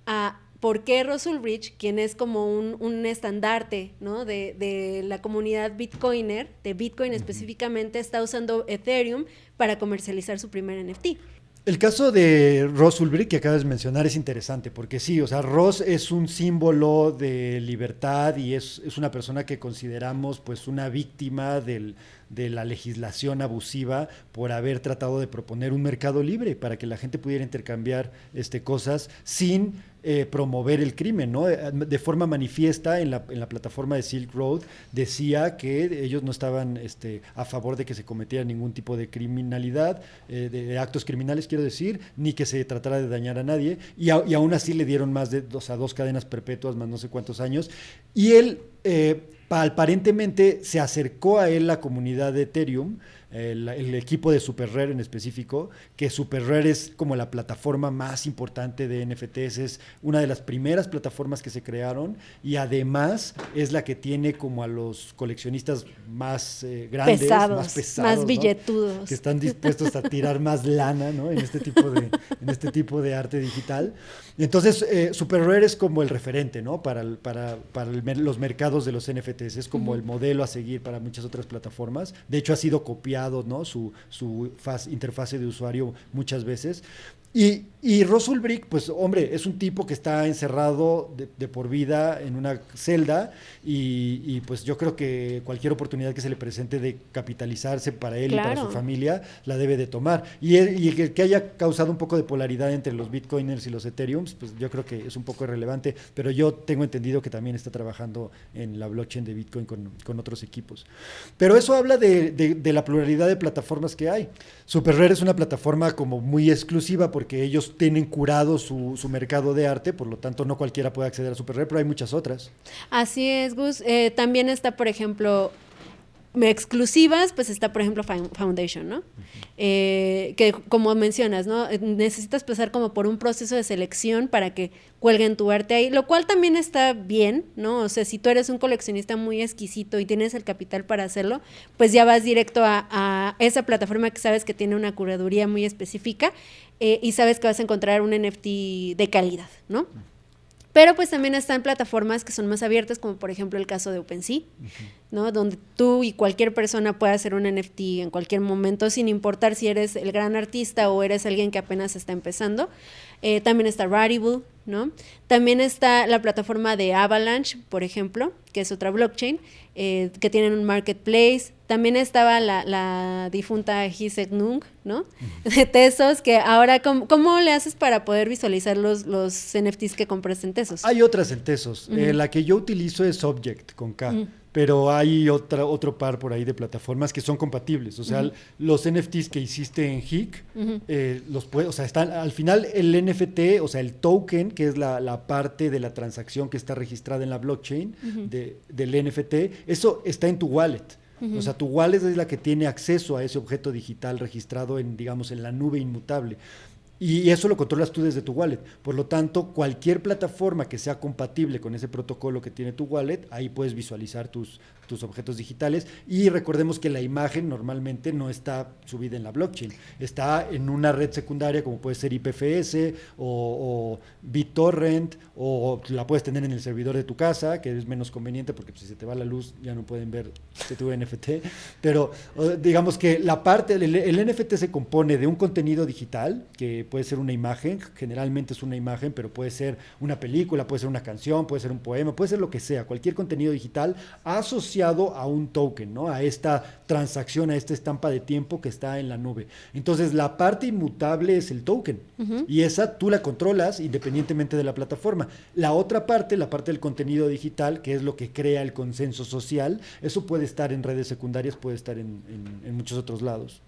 a por qué Russell Rich, quien es como un, estandarte ¿no? de, la comunidad bitcoiner, de Bitcoin específicamente, está usando Ethereum para comercializar su primer NFT. El caso de Ross Ulbricht que acabas de mencionar es interesante, porque sí, o sea, Ross es un símbolo de libertad y es, es una persona que consideramos pues una víctima del, de la legislación abusiva por haber tratado de proponer un mercado libre para que la gente pudiera intercambiar este, cosas sin eh, promover el crimen, ¿no? Eh, de forma manifiesta en la, en la, plataforma de Silk Road decía que ellos no estaban este, a favor de que se cometiera ningún tipo de criminalidad, eh, de, actos criminales quiero decir, ni que se tratara de dañar a nadie, y, aún así le dieron más de dos, a dos cadenas perpetuas, más no sé cuántos años, y él aparentemente se acercó a él la comunidad de Ethereum, el, equipo de Super Rare en específico, que Super Rare es como la plataforma más importante de NFTs, es una de las primeras plataformas que se crearon y además es la que tiene como a los coleccionistas más eh, grandes, más pesados, más billetudos, que están dispuestos a tirar más lana ¿no? en, este tipo de, en este tipo de arte digital. Entonces, eh, Super Rare es como el referente ¿no? para, para, para los mercados de los NFTs, es como el modelo a seguir para muchas otras plataformas. De hecho, ha sido copiado su, su interfase de usuario muchas veces. Y, y Ulbricht, pues hombre, es un tipo que está encerrado de, por vida en una celda y, pues yo creo que cualquier oportunidad que se le presente de capitalizarse para él y para su familia la debe de tomar. Y, el, que haya causado un poco de polaridad entre los bitcoiners y los ethereums, pues yo creo que es un poco irrelevante, pero yo tengo entendido que también está trabajando en la blockchain de bitcoin con, con otros equipos. Pero eso habla de, de, la pluralidad de plataformas que hay. SuperRare es una plataforma como muy exclusiva porque ellos tienen curado su, su, mercado de arte, por lo tanto no cualquiera puede acceder a SuperRare, pero hay muchas otras. Así es, Gus. Eh, también está, por ejemplo, exclusivas, pues está, por ejemplo, Foundation, ¿no? Eh, que como mencionas, ¿no? Necesitas pasar como por un proceso de selección para que cuelguen tu arte ahí, lo cual también está bien, ¿no? O sea, si tú eres un coleccionista muy exquisito y tienes el capital para hacerlo, pues ya vas directo a, esa plataforma que sabes que tiene una curaduría muy específica eh, y sabes que vas a encontrar un NFT de calidad, ¿no? Pero pues también están plataformas que son más abiertas, como por ejemplo el caso de OpenSea, ¿no? Donde tú y cualquier persona puede hacer un NFT en cualquier momento, sin importar si eres el gran artista o eres alguien que apenas está empezando. Eh, también está Rarible, ¿no? También está la plataforma de Avalanche, por ejemplo, que es otra blockchain, eh, que tienen un marketplace. También estaba la, difunta Hisek Nung, ¿no? De Tesos, que ahora, ¿cómo, le haces para poder visualizar los, los NFTs que compras en Tesos? Hay otras en Tesos. Eh, la que yo utilizo es Object, con K pero hay otra, otro par por ahí de plataformas que son compatibles. O sea, los NFTs que hiciste en HIC, eh, los puede, o sea, están, al final el NFT, o sea, el token, que es la, la parte de la transacción que está registrada en la blockchain de, del NFT, eso está en tu wallet. O sea, tu wallet es la que tiene acceso a ese objeto digital registrado en, digamos, en la nube inmutable. Y eso lo controlas tú desde tu wallet. Por lo tanto, cualquier plataforma que sea compatible con ese protocolo que tiene tu wallet, ahí puedes visualizar tus, tus objetos digitales. Y recordemos que la imagen normalmente no está subida en la blockchain, está en una red secundaria como puede ser IPFS o, BitTorrent, o la puedes tener en el servidor de tu casa, que es menos conveniente porque pues, si se te va la luz ya no pueden ver que tu NFT. Pero digamos que la parte, el, el NFT se compone de un contenido digital que puede ser una imagen, generalmente es una imagen, pero puede ser una película, puede ser una canción, puede ser un poema, puede ser lo que sea, cualquier contenido digital asociado a un token, ¿no? A esta transacción, a esta estampa de tiempo que está en la nube. Entonces, la parte inmutable es el token y esa tú la controlas independientemente de la plataforma. La otra parte, la parte del contenido digital, que es lo que crea el consenso social, eso puede estar en redes secundarias, puede estar en muchos otros lados.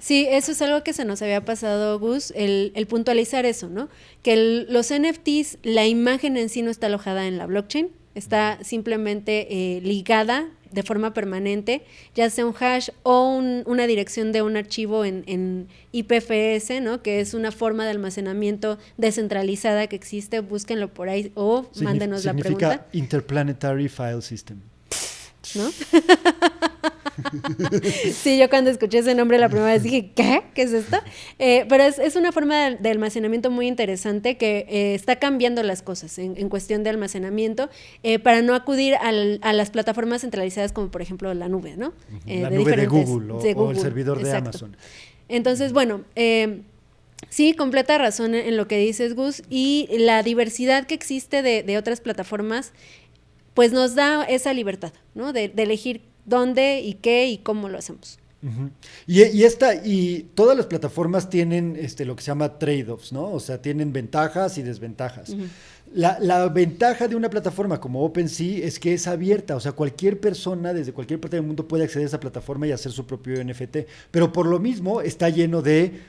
Sí, eso es algo que se nos había pasado, Gus, el, puntualizar eso, ¿no? Que los NFTs, la imagen en sí no está alojada en la blockchain, está simplemente eh, ligada de forma permanente, ya sea un hash o una dirección de un archivo en, IPFS, ¿no? que es una forma de almacenamiento descentralizada que existe, búsquenlo por ahí o mándenos la pregunta. Significa Interplanetary File System. ¿No? sí, yo cuando escuché ese nombre la primera vez dije, ¿qué? ¿Qué es esto? Eh, pero es, una forma de, almacenamiento muy interesante que eh, está cambiando las cosas en, cuestión de almacenamiento eh, para no acudir a las plataformas centralizadas como por ejemplo la nube, ¿no? la nube de Google, o, el servidor de Amazon. Entonces, bueno, Sí, completa razón en lo que dices, Gus. Y la diversidad que existe de, otras plataformas, pues nos da esa libertad, ¿no? De, elegir dónde y qué y cómo lo hacemos. y, y, esta, y todas las plataformas tienen este, lo que se llama trade-offs, ¿no? O sea, tienen ventajas y desventajas. La, ventaja de una plataforma como OpenSea es que es abierta, o sea, cualquier persona desde cualquier parte del mundo puede acceder a esa plataforma y hacer su propio NFT, pero por lo mismo está lleno de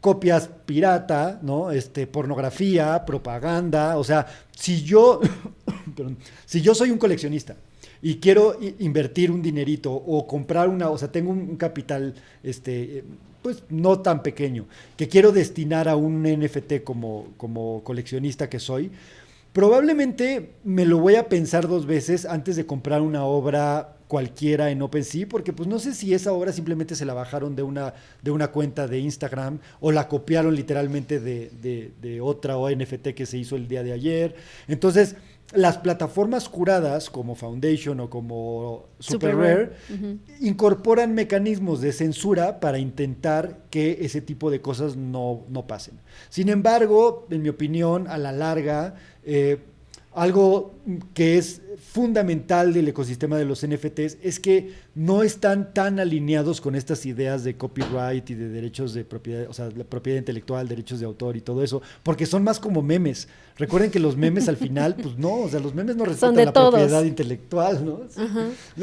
copias pirata, ¿no? Este, pornografía, propaganda, o sea, si yo, si yo soy un coleccionista y quiero invertir un dinerito o comprar una, o sea, tengo un, capital, este, pues no tan pequeño, que quiero destinar a un NFT como, como coleccionista que soy, probablemente me lo voy a pensar dos veces antes de comprar una obra cualquiera en OpenSea, porque pues no sé si esa obra simplemente se la bajaron de una, de una cuenta de Instagram o la copiaron literalmente de, de, de otra NFT que se hizo el día de ayer. Entonces, las plataformas curadas como Foundation o como Super, Rare, incorporan mecanismos de censura para intentar que ese tipo de cosas no, no pasen. Sin embargo, en mi opinión, a la larga, eh, algo que es fundamental del ecosistema de los NFTs es que no están tan alineados con estas ideas de copyright y de derechos de propiedad, o sea, la propiedad intelectual, derechos de autor y todo eso, porque son más como memes. Recuerden que los memes al final, pues no, o sea, los memes no respetan la propiedad intelectual, ¿no?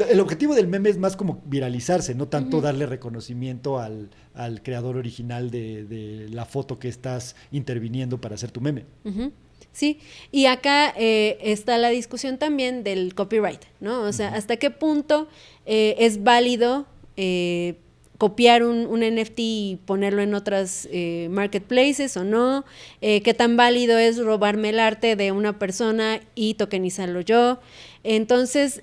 El objetivo del meme es más como viralizarse, no tanto darle reconocimiento al, creador original de, la foto que estás interviniendo para hacer tu meme. Sí, y acá eh, está la discusión también del copyright, ¿no? O sea, hasta qué punto eh, es válido eh, copiar un, un, NFT y ponerlo en otras marketplaces o no, qué tan válido es robarme el arte de una persona y tokenizarlo yo. Entonces,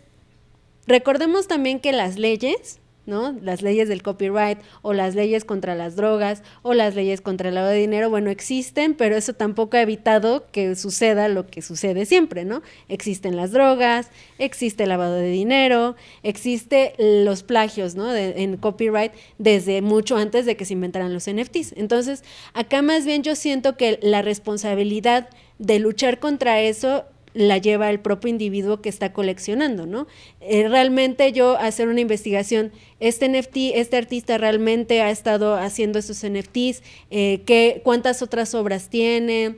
recordemos también que las leyes ¿no? Las leyes del copyright o las leyes contra las drogas o las leyes contra el lavado de dinero, bueno, existen, pero eso tampoco ha evitado que suceda lo que sucede siempre, ¿no? Existen las drogas, existe el lavado de dinero, existe los plagios, ¿no? en copyright desde mucho antes de que se inventaran los NFTs. Entonces, acá más bien yo siento que la responsabilidad de luchar contra eso la lleva el propio individuo que está coleccionando, ¿no? Eh, realmente yo hacer una investigación, este NFT, este artista realmente ha estado haciendo estos NFTs, eh, ¿qué, cuántas otras obras tiene,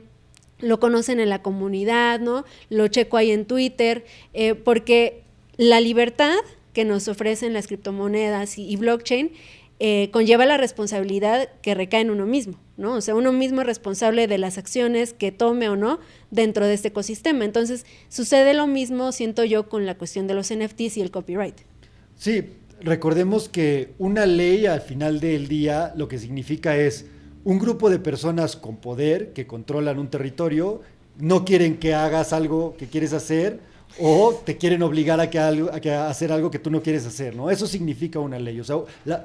lo conocen en la comunidad, ¿no? Lo checo ahí en Twitter, eh, porque la libertad que nos ofrecen las criptomonedas y blockchain eh, conlleva la responsabilidad que recae en uno mismo, ¿no? O sea, uno mismo es responsable de las acciones que tome o no dentro de este ecosistema. Entonces, sucede lo mismo, siento yo, con la cuestión de los NFTs y el copyright. Sí, recordemos que una ley al final del día lo que significa es un grupo de personas con poder que controlan un territorio, no quieren que hagas algo que quieres hacer, o te quieren obligar a, que a, hacer algo que tú no quieres hacer, ¿no? Eso significa una ley. O sea,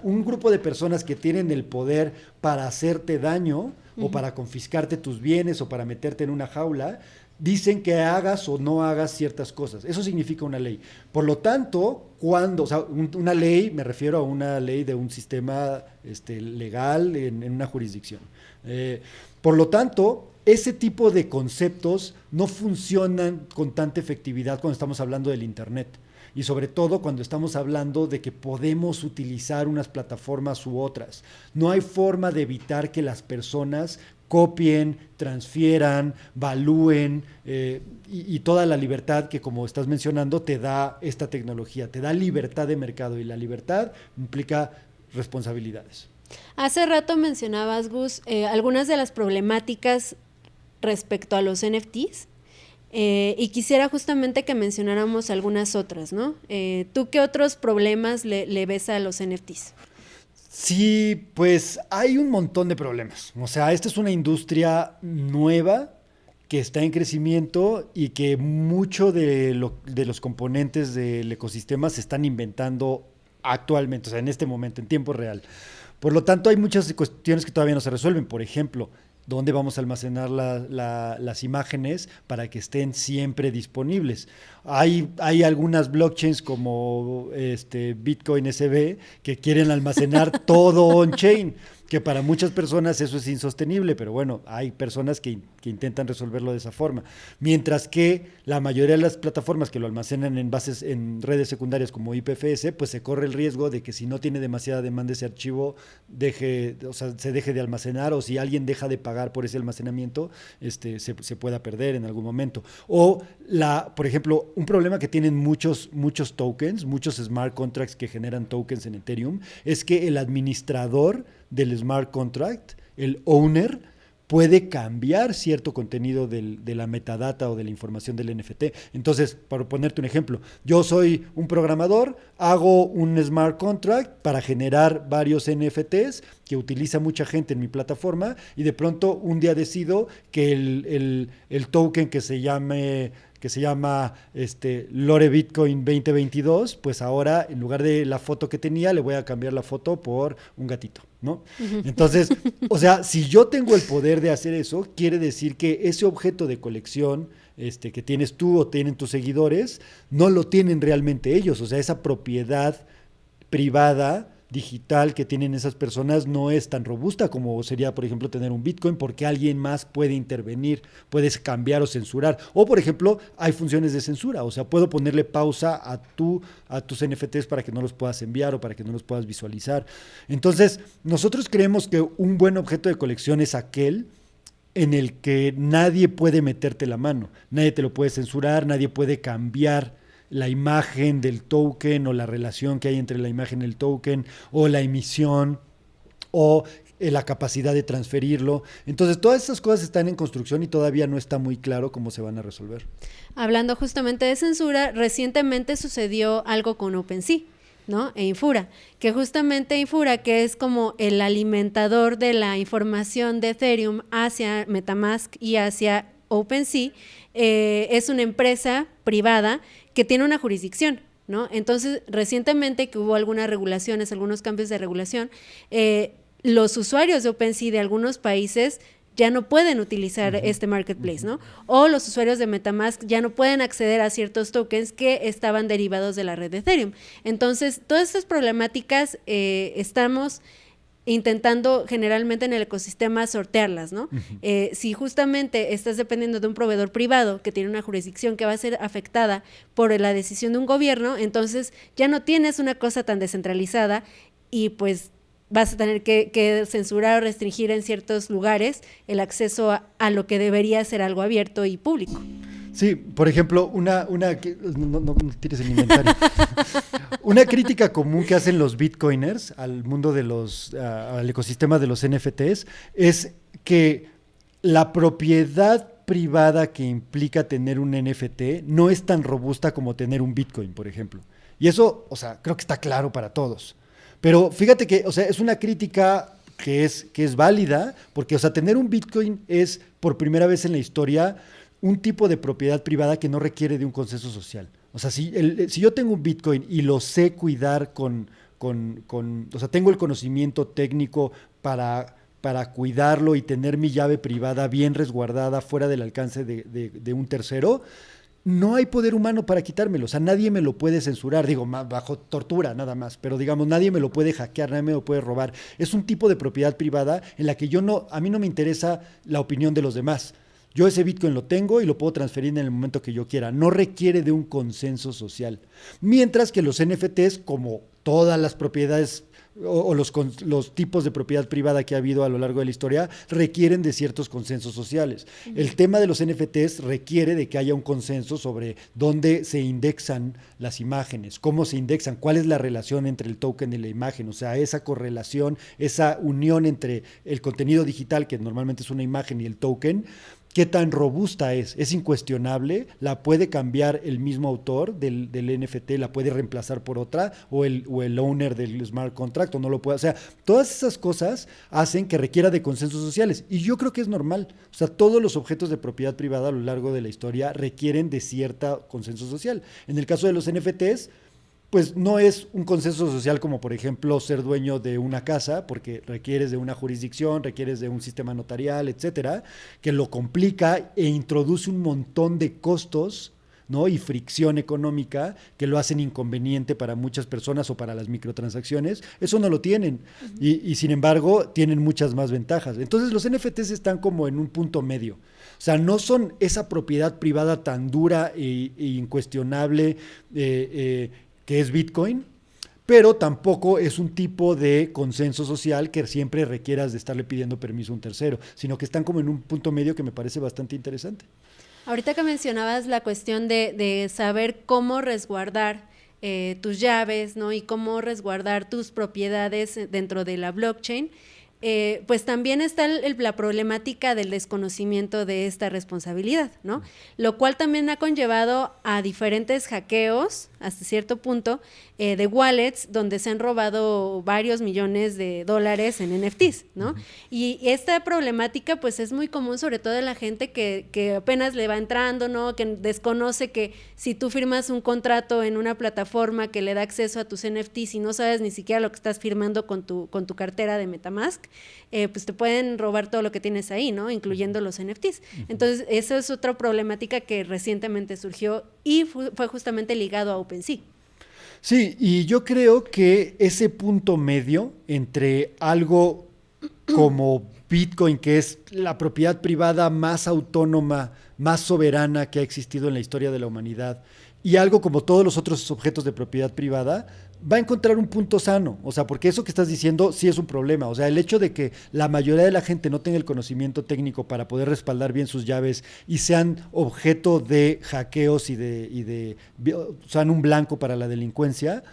un grupo de personas que tienen el poder para hacerte daño o para confiscarte tus bienes o para meterte en una jaula, dicen que hagas o no hagas ciertas cosas. Eso significa una ley. Por lo tanto, cuando, o sea, una ley, me refiero a una ley de un sistema este, legal en, una jurisdicción. Eh, por lo tanto, ese tipo de conceptos no funcionan con tanta efectividad cuando estamos hablando del Internet. Y sobre todo cuando estamos hablando de que podemos utilizar unas plataformas u otras. No hay forma de evitar que las personas copien, transfieran, valúen eh, y, toda la libertad que, como estás mencionando, te da esta tecnología, te da libertad de mercado y la libertad implica responsabilidades. Hace rato mencionabas, Gus, eh, algunas de las problemáticas respecto a los NFTs. Eh, y quisiera justamente que mencionáramos algunas otras, ¿no? Eh, ¿Tú qué otros problemas le, ves a los NFTs? Sí, pues hay un montón de problemas. O sea, esta es una industria nueva que está en crecimiento y que mucho de, de los componentes del ecosistema se están inventando actualmente, o sea, en este momento, en tiempo real. Por lo tanto, hay muchas cuestiones que todavía no se resuelven. Por ejemplo, dónde vamos a almacenar las imágenes para que estén siempre disponibles. Hay, hay algunas blockchains como este Bitcoin SB que quieren almacenar todo on-chain. Que para muchas personas eso es insostenible, pero bueno, hay personas que, que, intentan resolverlo de esa forma. Mientras que la mayoría de las plataformas que lo almacenan en bases, en redes secundarias como IPFS, pues se corre el riesgo de que si no tiene demasiada demanda ese archivo, deje, o sea, se deje de almacenar, o si alguien deja de pagar por ese almacenamiento, este, se, se pueda perder en algún momento. O la, por ejemplo, un problema que tienen muchos, muchos tokens, muchos smart contracts que generan tokens en Ethereum, es que el administrador del smart contract, el owner, puede cambiar cierto contenido de la metadata o de la información del NFT. Entonces, para ponerte un ejemplo, yo soy un programador, hago un smart contract para generar varios NFTs que utiliza mucha gente en mi plataforma y de pronto un día decido que el token que se llame que se llama este, Lore Bitcoin 2022, pues ahora en lugar de la foto que tenía, le voy a cambiar la foto por un gatito, ¿no? Entonces, o sea, si yo tengo el poder de hacer eso, quiere decir que ese objeto de colección este, que tienes tú o tienen tus seguidores, no lo tienen realmente ellos, o sea, esa propiedad privada digital que tienen esas personas no es tan robusta como sería, por ejemplo, tener un Bitcoin, porque alguien más puede intervenir, puedes cambiar o censurar. O, por ejemplo, hay funciones de censura, o sea, puedo ponerle pausa a, a tus NFTs para que no los puedas enviar o para que no los puedas visualizar. Entonces, nosotros creemos que un buen objeto de colección es aquel en el que nadie puede meterte la mano, nadie te lo puede censurar, nadie puede cambiar la imagen del token o la relación que hay entre la imagen y el token o la emisión o eh, la capacidad de transferirlo. Entonces, todas esas cosas están en construcción y todavía no está muy claro cómo se van a resolver. Hablando justamente de censura, recientemente sucedió algo con OpenSea. ¿no? E Infura, que justamente Infura, que es como el alimentador de la información de Ethereum hacia Metamask y hacia OpenSea, eh, es una empresa privada que tiene una jurisdicción, ¿no? Entonces, recientemente que hubo algunas regulaciones, algunos cambios de regulación, eh, los usuarios de OpenSea de algunos países ya no pueden utilizar este marketplace, ¿no? O los usuarios de Metamask ya no pueden acceder a ciertos tokens que estaban derivados de la red de Ethereum. Entonces, todas estas problemáticas eh, estamos intentando generalmente en el ecosistema sortearlas, ¿no? eh, si justamente estás dependiendo de un proveedor privado que tiene una jurisdicción que va a ser afectada por la decisión de un gobierno, entonces ya no tienes una cosa tan descentralizada y pues vas a tener que, que censurar o restringir en ciertos lugares el acceso a, a lo que debería ser algo abierto y público. Sí, por ejemplo, una, una no, no, no tires el inventario. una crítica común que hacen los bitcoiners al mundo de los, uh, al ecosistema de los NFTs es que la propiedad privada que implica tener un NFT no es tan robusta como tener un bitcoin, por ejemplo. Y eso, o sea, creo que está claro para todos. Pero fíjate que, o sea, es una crítica que es, que es válida, porque, o sea, tener un bitcoin es por primera vez en la historia un tipo de propiedad privada que no requiere de un consenso social. O sea, si, el, si yo tengo un Bitcoin y lo sé cuidar con, o sea, tengo el conocimiento técnico para, cuidarlo y tener mi llave privada bien resguardada fuera del alcance de, de, de un tercero, no hay poder humano para quitármelo. O sea, nadie me lo puede censurar, digo, bajo tortura nada más, pero digamos, nadie me lo puede hackear, nadie me lo puede robar. Es un tipo de propiedad privada en la que yo no, a mí no me interesa la opinión de los demás. Yo ese Bitcoin lo tengo y lo puedo transferir en el momento que yo quiera. No requiere de un consenso social. Mientras que los NFTs, como todas las propiedades o, o los, los, tipos de propiedad privada que ha habido a lo largo de la historia requieren de ciertos consensos sociales. El tema de los NFTs requiere de que haya un consenso sobre dónde se indexan las imágenes, cómo se indexan, cuál es la relación entre el token y la imagen, o sea, esa correlación, esa unión entre el contenido digital, que normalmente es una imagen, y el token, qué tan robusta es. Es incuestionable, la puede cambiar el mismo autor del, del NFT, la puede reemplazar por otra, o el, o el, owner del smart contract, o no lo puede. O sea, todas esas cosas hacen que requiera de consensos sociales. Y yo creo que es normal. O sea, todos los objetos de propiedad privada a lo largo de la historia requieren de cierta consenso social. En el caso de los NFTs, pues no es un consenso social como por ejemplo ser dueño de una casa, porque requieres de una jurisdicción, requieres de un sistema notarial, etcétera, que lo complica e introduce un montón de costos ¿no? y fricción económica que lo hacen inconveniente para muchas personas o para las microtransacciones, eso no lo tienen. y, sin embargo, tienen muchas más ventajas. Entonces los NFTs están como en un punto medio. O sea, no son esa propiedad privada tan dura e, e incuestionable eh, eh, que es Bitcoin, pero tampoco es un tipo de consenso social que siempre requieras de estarle pidiendo permiso a un tercero, sino que están como en un punto medio que me parece bastante interesante. Ahorita que mencionabas la cuestión de, saber cómo resguardar eh, tus llaves, ¿no? Y cómo resguardar tus propiedades dentro de la blockchain. Eh, pues también está la problemática del desconocimiento de esta responsabilidad, ¿no? Lo cual también ha conllevado a diferentes hackeos, hasta cierto punto, eh, de wallets donde se han robado varios millones de dólares en NFTs, ¿no? Y esta problemática pues es muy común sobre todo en la gente que, que, apenas le va entrando, ¿no? Que desconoce que si tú firmas un contrato en una plataforma que le da acceso a tus NFTs y no sabes ni siquiera lo que estás firmando con tu, con tu cartera de Metamask, eh, pues te pueden robar todo lo que tienes ahí, ¿no? Incluyendo los NFTs. Entonces, esa es otra problemática que recientemente surgió y fue justamente ligado a OpenSea. Sí, y yo creo que ese punto medio entre algo como Bitcoin, que es la propiedad privada más autónoma, más soberana que ha existido en la historia de la humanidad, y algo como todos los otros objetos de propiedad privada, va a encontrar un punto sano. O sea, porque eso que estás diciendo sí es un problema. O sea, el hecho de que la mayoría de la gente no tenga el conocimiento técnico para poder respaldar bien sus llaves y sean objeto de hackeos y de, y de sean un blanco para la delincuencia,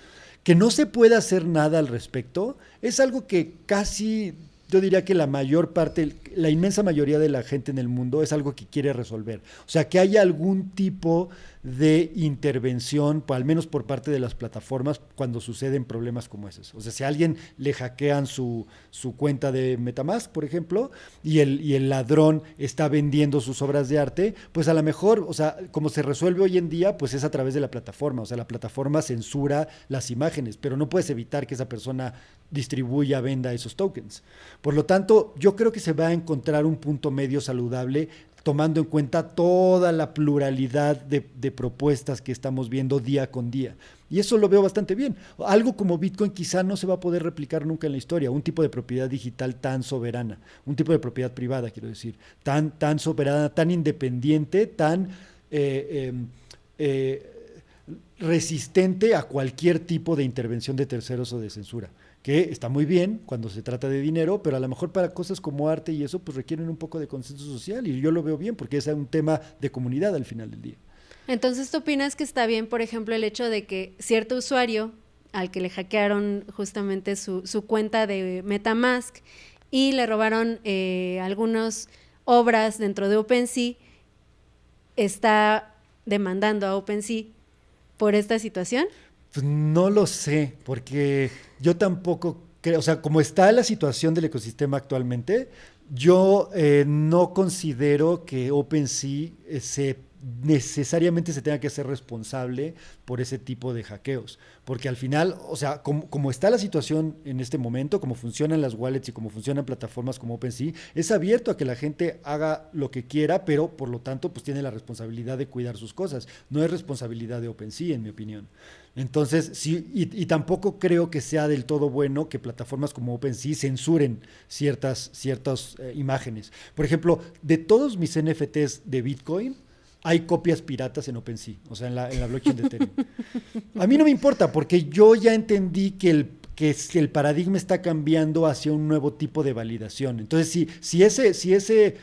que no se pueda hacer nada al respecto, es algo que casi yo diría que la mayor parte, la inmensa mayoría de la gente en el mundo es algo que quiere resolver. O sea, que haya algún tipo de intervención, al menos por parte de las plataformas, cuando suceden problemas como esos. O sea, si a alguien le hackean su, su cuenta de Metamask, por ejemplo, y el, y el ladrón está vendiendo sus obras de arte, pues a lo mejor, o sea, como se resuelve hoy en día, pues es a través de la plataforma. O sea, la plataforma censura las imágenes, pero no puedes evitar que esa persona distribuya, venda esos tokens. Por lo tanto, yo creo que se va a encontrar un punto medio saludable tomando en cuenta toda la pluralidad de, propuestas que estamos viendo día con día. Y eso lo veo bastante bien. Algo como Bitcoin quizá no se va a poder replicar nunca en la historia, un tipo de propiedad digital tan soberana, un tipo de propiedad privada, quiero decir, tan, tan soberana, tan independiente, tan eh, em, eh, resistente a cualquier tipo de intervención de terceros o de censura que está muy bien cuando se trata de dinero, pero a lo mejor para cosas como arte y eso, pues requieren un poco de consenso social y yo lo veo bien porque es un tema de comunidad al final del día. Entonces, ¿tú opinas que está bien, por ejemplo, el hecho de que cierto usuario al que le hackearon justamente su, cuenta de Metamask y le robaron eh, algunas obras dentro de OpenSea, está demandando a OpenSea por esta situación? Pues no lo sé, porque yo tampoco creo, o sea, como está la situación del ecosistema actualmente, yo eh, no considero que OpenSea eh, se necesariamente se tenga que ser responsable por ese tipo de hackeos. Porque al final, o sea, como, está la situación en este momento, como funcionan las wallets y como funcionan plataformas como OpenSea, es abierto a que la gente haga lo que quiera, pero por lo tanto, pues tiene la responsabilidad de cuidar sus cosas. No es responsabilidad de OpenSea, en mi opinión. Entonces, sí, y, tampoco creo que sea del todo bueno que plataformas como OpenSea censuren ciertas, ciertas eh, imágenes. Por ejemplo, de todos mis NFTs de Bitcoin, hay copias piratas en OpenSea, o sea, en la, en la blockchain de Ethereum. A mí no me importa, porque yo ya entendí que el, que el paradigma está cambiando hacia un nuevo tipo de validación. Entonces, si, si, ese, si, ese,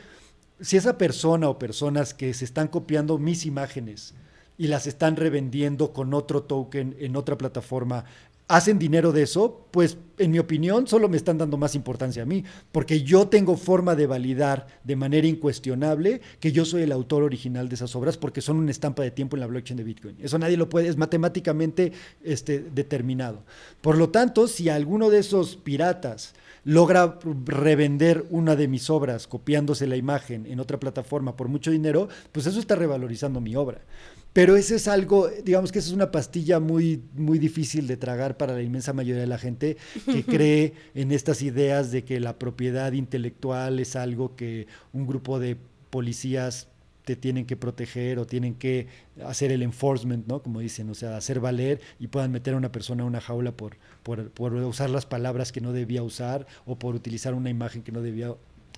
si esa persona o personas que se están copiando mis imágenes y las están revendiendo con otro token en otra plataforma hacen dinero de eso, pues en mi opinión solo me están dando más importancia a mí, porque yo tengo forma de validar de manera incuestionable que yo soy el autor original de esas obras porque son una estampa de tiempo en la blockchain de Bitcoin. Eso nadie lo puede, es matemáticamente este, determinado. Por lo tanto, si alguno de esos piratas logra revender una de mis obras copiándose la imagen en otra plataforma por mucho dinero, pues eso está revalorizando mi obra. Pero ese es algo, digamos que esa es una pastilla muy, muy difícil de tragar para la inmensa mayoría de la gente que cree en estas ideas de que la propiedad intelectual es algo que un grupo de policías te tienen que proteger o tienen que hacer el enforcement, ¿no? Como dicen, o sea, hacer valer y puedan meter a una persona en una jaula por, por, por usar las palabras que no debía usar o por utilizar una imagen que no debía.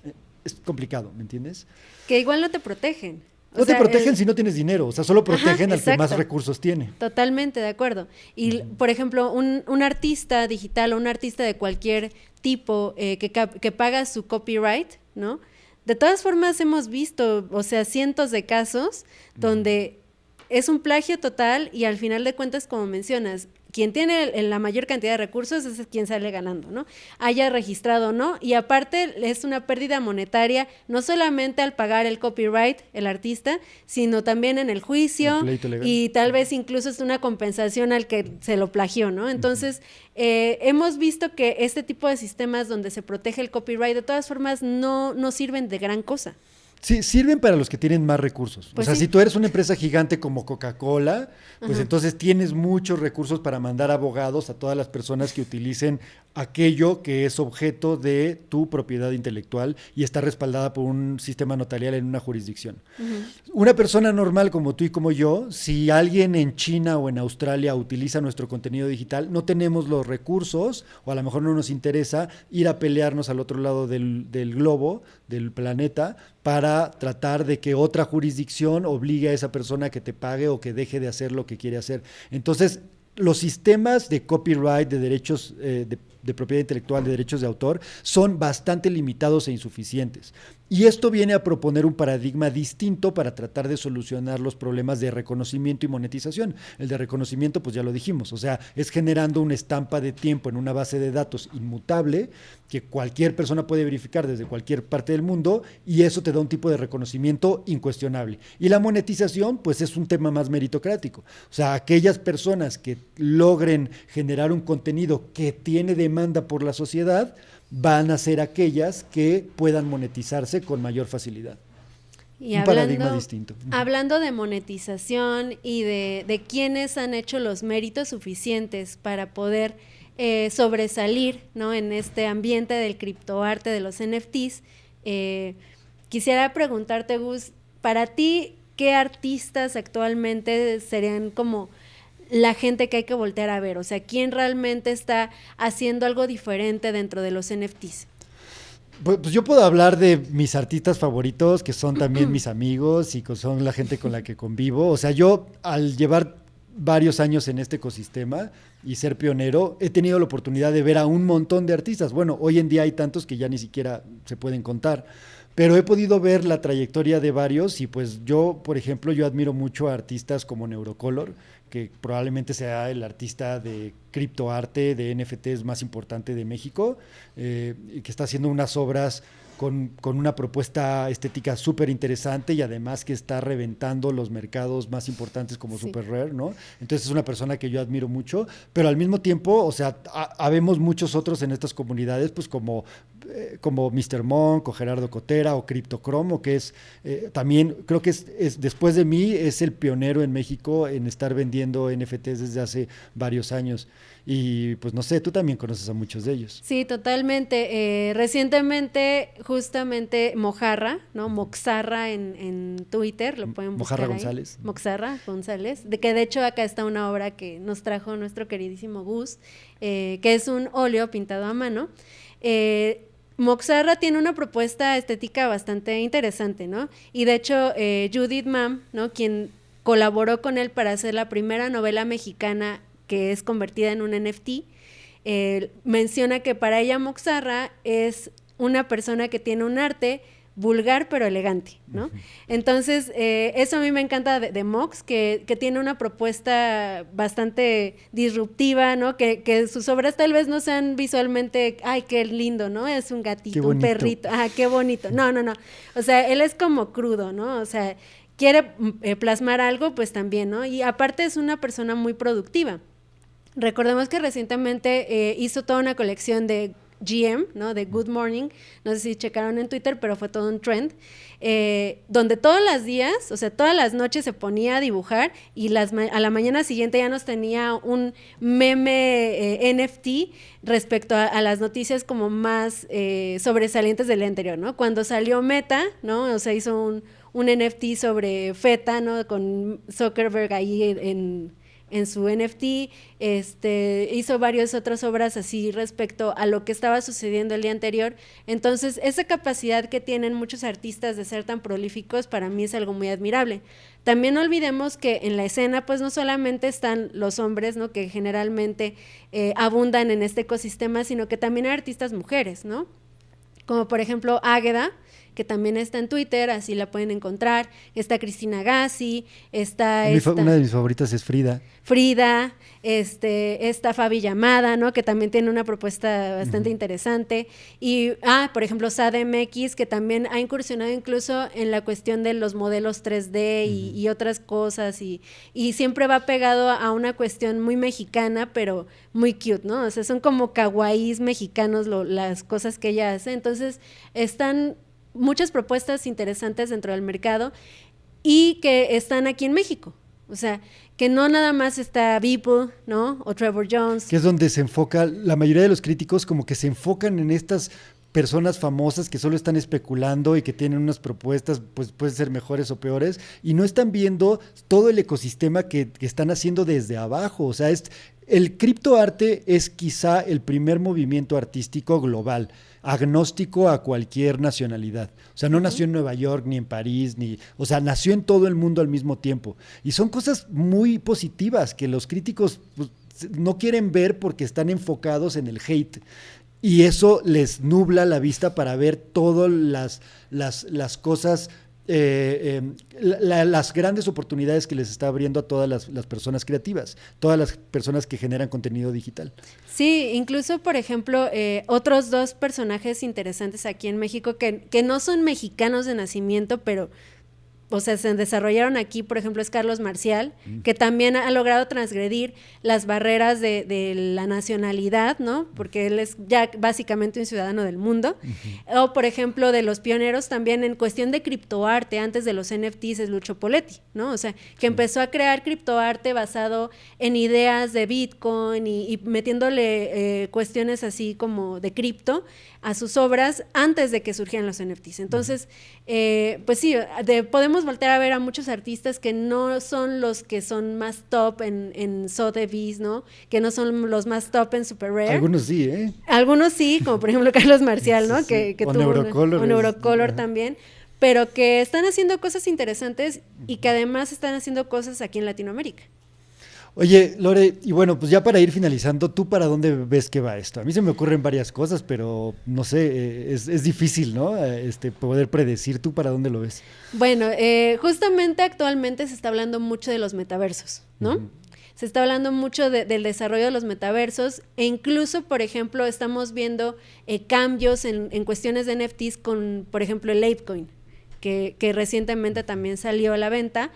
eh, Es complicado, ¿me entiendes? Que igual no te protegen. O No te protegen el- si no tienes dinero, o sea, solo protegen al que más recursos tiene. Totalmente de acuerdo. Y, por ejemplo, un, un artista digital o un artista de cualquier tipo eh, que, que paga su copyright, ¿no? De todas formas hemos visto, o sea, cientos de casos donde es un plagio total y al final de cuentas, como mencionas, quien tiene la mayor cantidad de recursos es quien sale ganando, ¿no? Haya registrado o no. Y aparte es una pérdida monetaria, no solamente al pagar el copyright, el artista, sino también en el juicio El y tal vez incluso es una compensación al que se lo plagió, ¿no? Entonces, eh, hemos visto que este tipo de sistemas donde se protege el copyright, de todas formas, no, no sirven de gran cosa. Sí, sirven para los que tienen más recursos. Pues o sea, sí. si tú eres una empresa gigante como Coca-Cola, pues entonces tienes muchos recursos para mandar abogados a todas las personas que utilicen aquello que es objeto de tu propiedad intelectual y está respaldada por un sistema notarial en una jurisdicción. Una persona normal como tú y como yo, si alguien en China o en Australia utiliza nuestro contenido digital, no tenemos los recursos o a lo mejor no nos interesa ir a pelearnos al otro lado del, del globo, del planeta, para tratar de que otra jurisdicción obligue a esa persona que te pague o que deje de hacer lo que quiere hacer. Entonces, los sistemas de copyright, de derechos eh, de, de propiedad intelectual, de derechos de autor, son bastante limitados e insuficientes. Y esto viene a proponer un paradigma distinto para tratar de solucionar los problemas de reconocimiento y monetización. El de reconocimiento, pues ya lo dijimos, o sea, es generando una estampa de tiempo en una base de datos inmutable que cualquier persona puede verificar desde cualquier parte del mundo y eso te da un tipo de reconocimiento incuestionable. Y la monetización, pues es un tema más meritocrático. O sea, aquellas personas que logren generar un contenido que tiene demanda por la sociedad, van a ser aquellas que puedan monetizarse con mayor facilidad. Y Un paradigma distinto. Hablando de monetización y de, de quienes han hecho los méritos suficientes para poder eh, sobresalir ¿no? en este ambiente del criptoarte, de los NFTs, eh, quisiera preguntarte, Gus, para ti, ¿qué artistas actualmente serían como la gente que hay que voltear a ver? O sea, ¿quién realmente está haciendo algo diferente dentro de los NFTs? Pues, pues yo puedo hablar de mis artistas favoritos, que son también mis amigos y que son la gente con la que convivo. O sea, yo al llevar varios años en este ecosistema y ser pionero, he tenido la oportunidad de ver a un montón de artistas. Bueno, hoy en día hay tantos que ya ni siquiera se pueden contar. Pero he podido ver la trayectoria de varios y pues yo, por ejemplo, yo admiro mucho a artistas como Neurocolor, que probablemente sea el artista de criptoarte, de NFTs más importante de México, eh, que está haciendo unas obras con, con una propuesta estética súper interesante y además que está reventando los mercados más importantes como Sí. Super Rare, ¿no? Entonces es una persona que yo admiro mucho, pero al mismo tiempo, o sea, ha- habemos muchos otros en estas comunidades, pues como, eh, como Mr. Monk o Gerardo Cotera o Cryptocromo, que es eh, también, creo que es, es- después de mí, es el pionero en México en estar vendiendo NFTs desde hace varios años. Y pues no sé, tú también conoces a muchos de ellos. Sí, totalmente. Eh, recientemente, justamente Mojarra, ¿no? Moxarra en, en Twitter, lo pueden buscar Mojarra ahí. González. Moxarra González, de que de hecho acá está una obra que nos trajo nuestro queridísimo Gus, eh, que es un óleo pintado a mano. Eh, Moxarra tiene una propuesta estética bastante interesante, ¿no? Y de hecho, eh, Judith Mam, ¿no? Quien colaboró con él para hacer la primera novela mexicana que es convertida en un NFT, eh, menciona que para ella Moxarra es una persona que tiene un arte vulgar pero elegante, ¿no? Entonces, eh, eso a mí me encanta de, de Mox, que, que tiene una propuesta bastante disruptiva, ¿no? Que, que sus obras tal vez no sean visualmente, ay, qué lindo, ¿no? Es un gatito, un perrito, ah, qué bonito. No, no, no. O sea, él es como crudo, ¿no? O sea, quiere mm, eh, plasmar algo, pues también, ¿no? Y aparte es una persona muy productiva. Recordemos que recientemente eh, hizo toda una colección de GM, ¿no? De Good Morning, no sé si checaron en Twitter, pero fue todo un trend, eh, donde todos los días, o sea, todas las noches se ponía a dibujar y las a la mañana siguiente ya nos tenía un meme eh, NFT respecto a, las noticias como más sobresalientes del anterior, ¿no? Cuando salió Meta, ¿no? O sea, hizo un, un NFT sobre Feta, ¿no? Con Zuckerberg ahí en su NFT, este, hizo varias otras obras así respecto a lo que estaba sucediendo el día anterior. Entonces, esa capacidad que tienen muchos artistas de ser tan prolíficos para mí es algo muy admirable. También olvidemos que en la escena, pues no solamente están los hombres, ¿no? Que generalmente eh, abundan en este ecosistema, sino que también hay artistas mujeres, ¿no? Como por ejemplo Águeda, que también está en Twitter, así la pueden encontrar. Está Cristina Gassi, está... una de mis favoritas es Frida. Frida, este, está Fabi Llamada, ¿no? Que también tiene una propuesta bastante interesante. Y, ah, por ejemplo, SADMX, que también ha incursionado incluso en la cuestión de los modelos 3D y, otras cosas. Y, y, siempre va pegado a una cuestión muy mexicana, pero muy cute, ¿no? O sea, son como kawaiis mexicanos las cosas que ella hace. Entonces, están muchas propuestas interesantes dentro del mercado y que están aquí en México. O sea, que no nada más está Beeple, ¿no? O Trevor Jones. Que es donde se enfoca, la mayoría de los críticos como que se enfocan en estas personas famosas que solo están especulando y que tienen unas propuestas, pues pueden ser mejores o peores, y no están viendo todo el ecosistema que, que están haciendo desde abajo. O sea, es, el criptoarte es quizá el primer movimiento artístico global agnóstico a cualquier nacionalidad. O sea, no nació en Nueva York ni en París, ni, o sea, nació en todo el mundo al mismo tiempo. Y son cosas muy positivas que los críticos pues, no quieren ver porque están enfocados en el hate. Y eso les nubla la vista para ver todas las, las, las cosas eh, eh, las grandes oportunidades que les está abriendo a todas las, personas creativas, todas las personas que generan contenido digital. Sí, incluso, por ejemplo, eh, otros dos personajes interesantes aquí en México que, que no son mexicanos de nacimiento, pero o sea, se desarrollaron aquí, por ejemplo, es Carlos Marcial, mm. que también ha logrado transgredir las barreras de, la nacionalidad, ¿no? Porque él es ya básicamente un ciudadano del mundo. O, por ejemplo, de los pioneros también en cuestión de criptoarte, antes de los NFTs, es Lucho Poletti, ¿no? O sea, que empezó a crear criptoarte basado en ideas de Bitcoin y, metiéndole eh, cuestiones así como de cripto a sus obras antes de que surgieran los NFTs. Entonces, eh, pues sí, podemos volver a ver a muchos artistas que no son los que son más top en, en Sotheby's, ¿no? Que no son los más top en Super Rare. Algunos sí, ¿eh? Algunos sí, como por ejemplo Carlos Marcial, ¿no? Que, que o tuvo Neurocolor. O Neurocolor también pero que están haciendo cosas interesantes y que además están haciendo cosas aquí en Latinoamérica. Oye, Lore, y bueno, pues ya para ir finalizando, ¿tú para dónde ves que va esto? A mí se me ocurren varias cosas, pero no sé, eh, es, difícil, ¿no? Eh, este, poder predecir, ¿tú para dónde lo ves? Bueno, eh, justamente actualmente se está hablando mucho de los metaversos, ¿no? Se está hablando mucho del desarrollo de los metaversos e incluso, por ejemplo, estamos viendo cambios en, cuestiones de NFTs con, por ejemplo, el Apecoin, que, que recientemente también salió a la venta.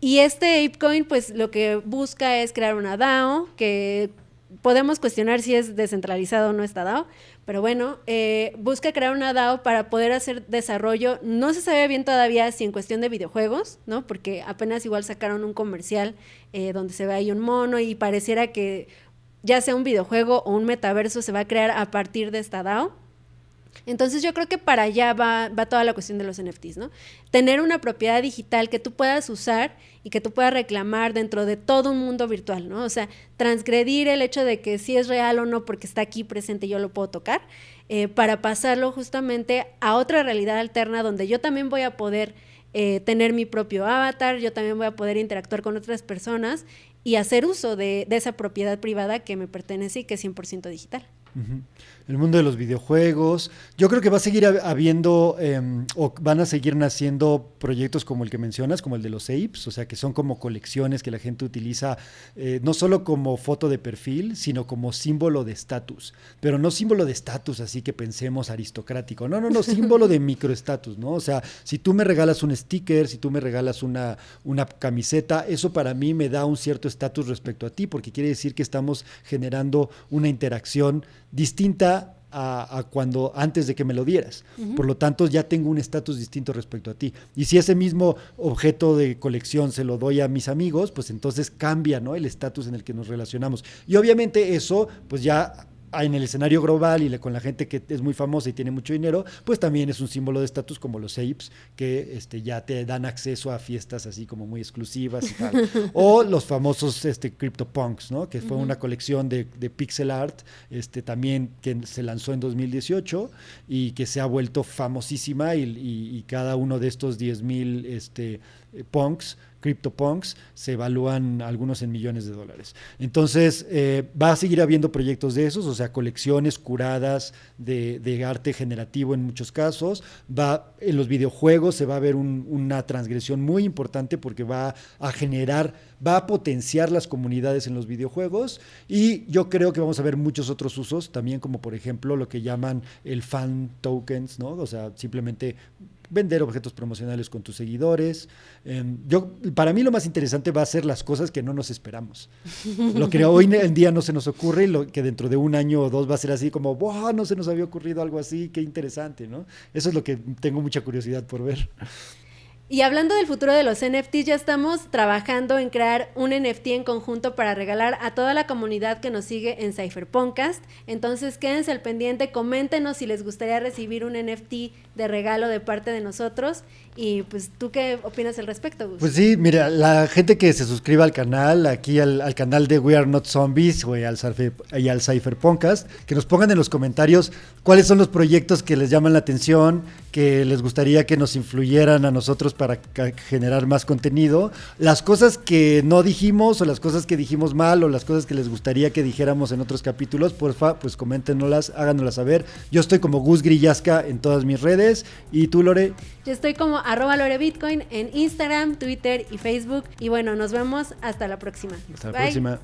Y este ApeCoin, pues lo que busca es crear una DAO, que podemos cuestionar si es descentralizado o no esta DAO, pero bueno, eh, busca crear una DAO para poder hacer desarrollo. No se sabe bien todavía si en cuestión de videojuegos, ¿no? Porque apenas igual sacaron un comercial eh, donde se ve ahí un mono y pareciera que ya sea un videojuego o un metaverso se va a crear a partir de esta DAO. Entonces yo creo que para allá va, toda la cuestión de los NFTs, ¿no? Tener una propiedad digital que tú puedas usar y que tú puedas reclamar dentro de todo un mundo virtual, ¿no? O sea, transgredir el hecho de que si es real o no porque está aquí presente y yo lo puedo tocar, eh, para pasarlo justamente a otra realidad alterna donde yo también voy a poder eh, tener mi propio avatar, yo también voy a poder interactuar con otras personas y hacer uso de, esa propiedad privada que me pertenece y que es 100% digital el mundo de los videojuegos. Yo creo que va a seguir habiendo em, o van a seguir naciendo proyectos como el que mencionas, como el de los apes, o sea, que son como colecciones que la gente utiliza eh, no solo como foto de perfil, sino como símbolo de estatus. Pero no símbolo de estatus, así que pensemos aristocrático. No, no, no, símbolo de microestatus, ¿no? O sea, si tú me regalas un sticker, si tú me regalas una, una camiseta, eso para mí me da un cierto estatus respecto a ti, porque quiere decir que estamos generando una interacción distinta a, cuando antes de que me lo dieras. Por lo tanto, ya tengo un estatus distinto respecto a ti. Y si ese mismo objeto de colección se lo doy a mis amigos, pues entonces cambia ¿no? el estatus en el que nos relacionamos. Y obviamente eso, pues ya en el escenario global y con la gente que es muy famosa y tiene mucho dinero, pues también es un símbolo de estatus como los apes, que este, ya te dan acceso a fiestas así como muy exclusivas y tal. o los famosos este, CryptoPunks, ¿no? que fue una colección de, pixel art, este, también que se lanzó en 2018 y que se ha vuelto famosísima y, y, cada uno de estos 10.000 este, punks CryptoPunks se evalúan algunos en millones de dólares. Entonces, eh, va a seguir habiendo proyectos de esos, o sea, colecciones curadas de, arte generativo en muchos casos. Va, en los videojuegos se va a ver una transgresión muy importante porque va a generar, va a potenciar las comunidades en los videojuegos y yo creo que vamos a ver muchos otros usos, también como por ejemplo lo que llaman el fan tokens, ¿no? O sea, simplemente vender objetos promocionales con tus seguidores. Em, yo, para mí lo más interesante va a ser las cosas que no nos esperamos. Lo que hoy en día no se nos ocurre y lo que dentro de un año o dos va a ser así como, wow, no se nos había ocurrido algo así, qué interesante, ¿no? Eso es lo que tengo mucha curiosidad por ver. Y hablando del futuro de los NFTs, ya estamos trabajando en crear un NFT en conjunto para regalar a toda la comunidad que nos sigue en Cypherpunkcast. Entonces quédense al pendiente, coméntenos si les gustaría recibir un NFT de regalo de parte de nosotros. Y pues, ¿tú qué opinas al respecto, Gus? Pues sí, mira, la gente que se suscriba al canal, aquí al, canal de We Are Not Zombies o al, y al que nos pongan en los comentarios cuáles son los proyectos que les llaman la atención, que les gustaría que nos influyeran a nosotros para generar más contenido, las cosas que no dijimos o las cosas que dijimos mal o las cosas que les gustaría que dijéramos en otros capítulos, porfa, pues coméntenoslas, háganoslas saber. Yo estoy como Gus Grillasca en todas mis redes y tú, Lore. Yo estoy como arroba Lore Bitcoin en Instagram, Twitter y Facebook. Y bueno, nos vemos hasta la próxima. Hasta la próxima.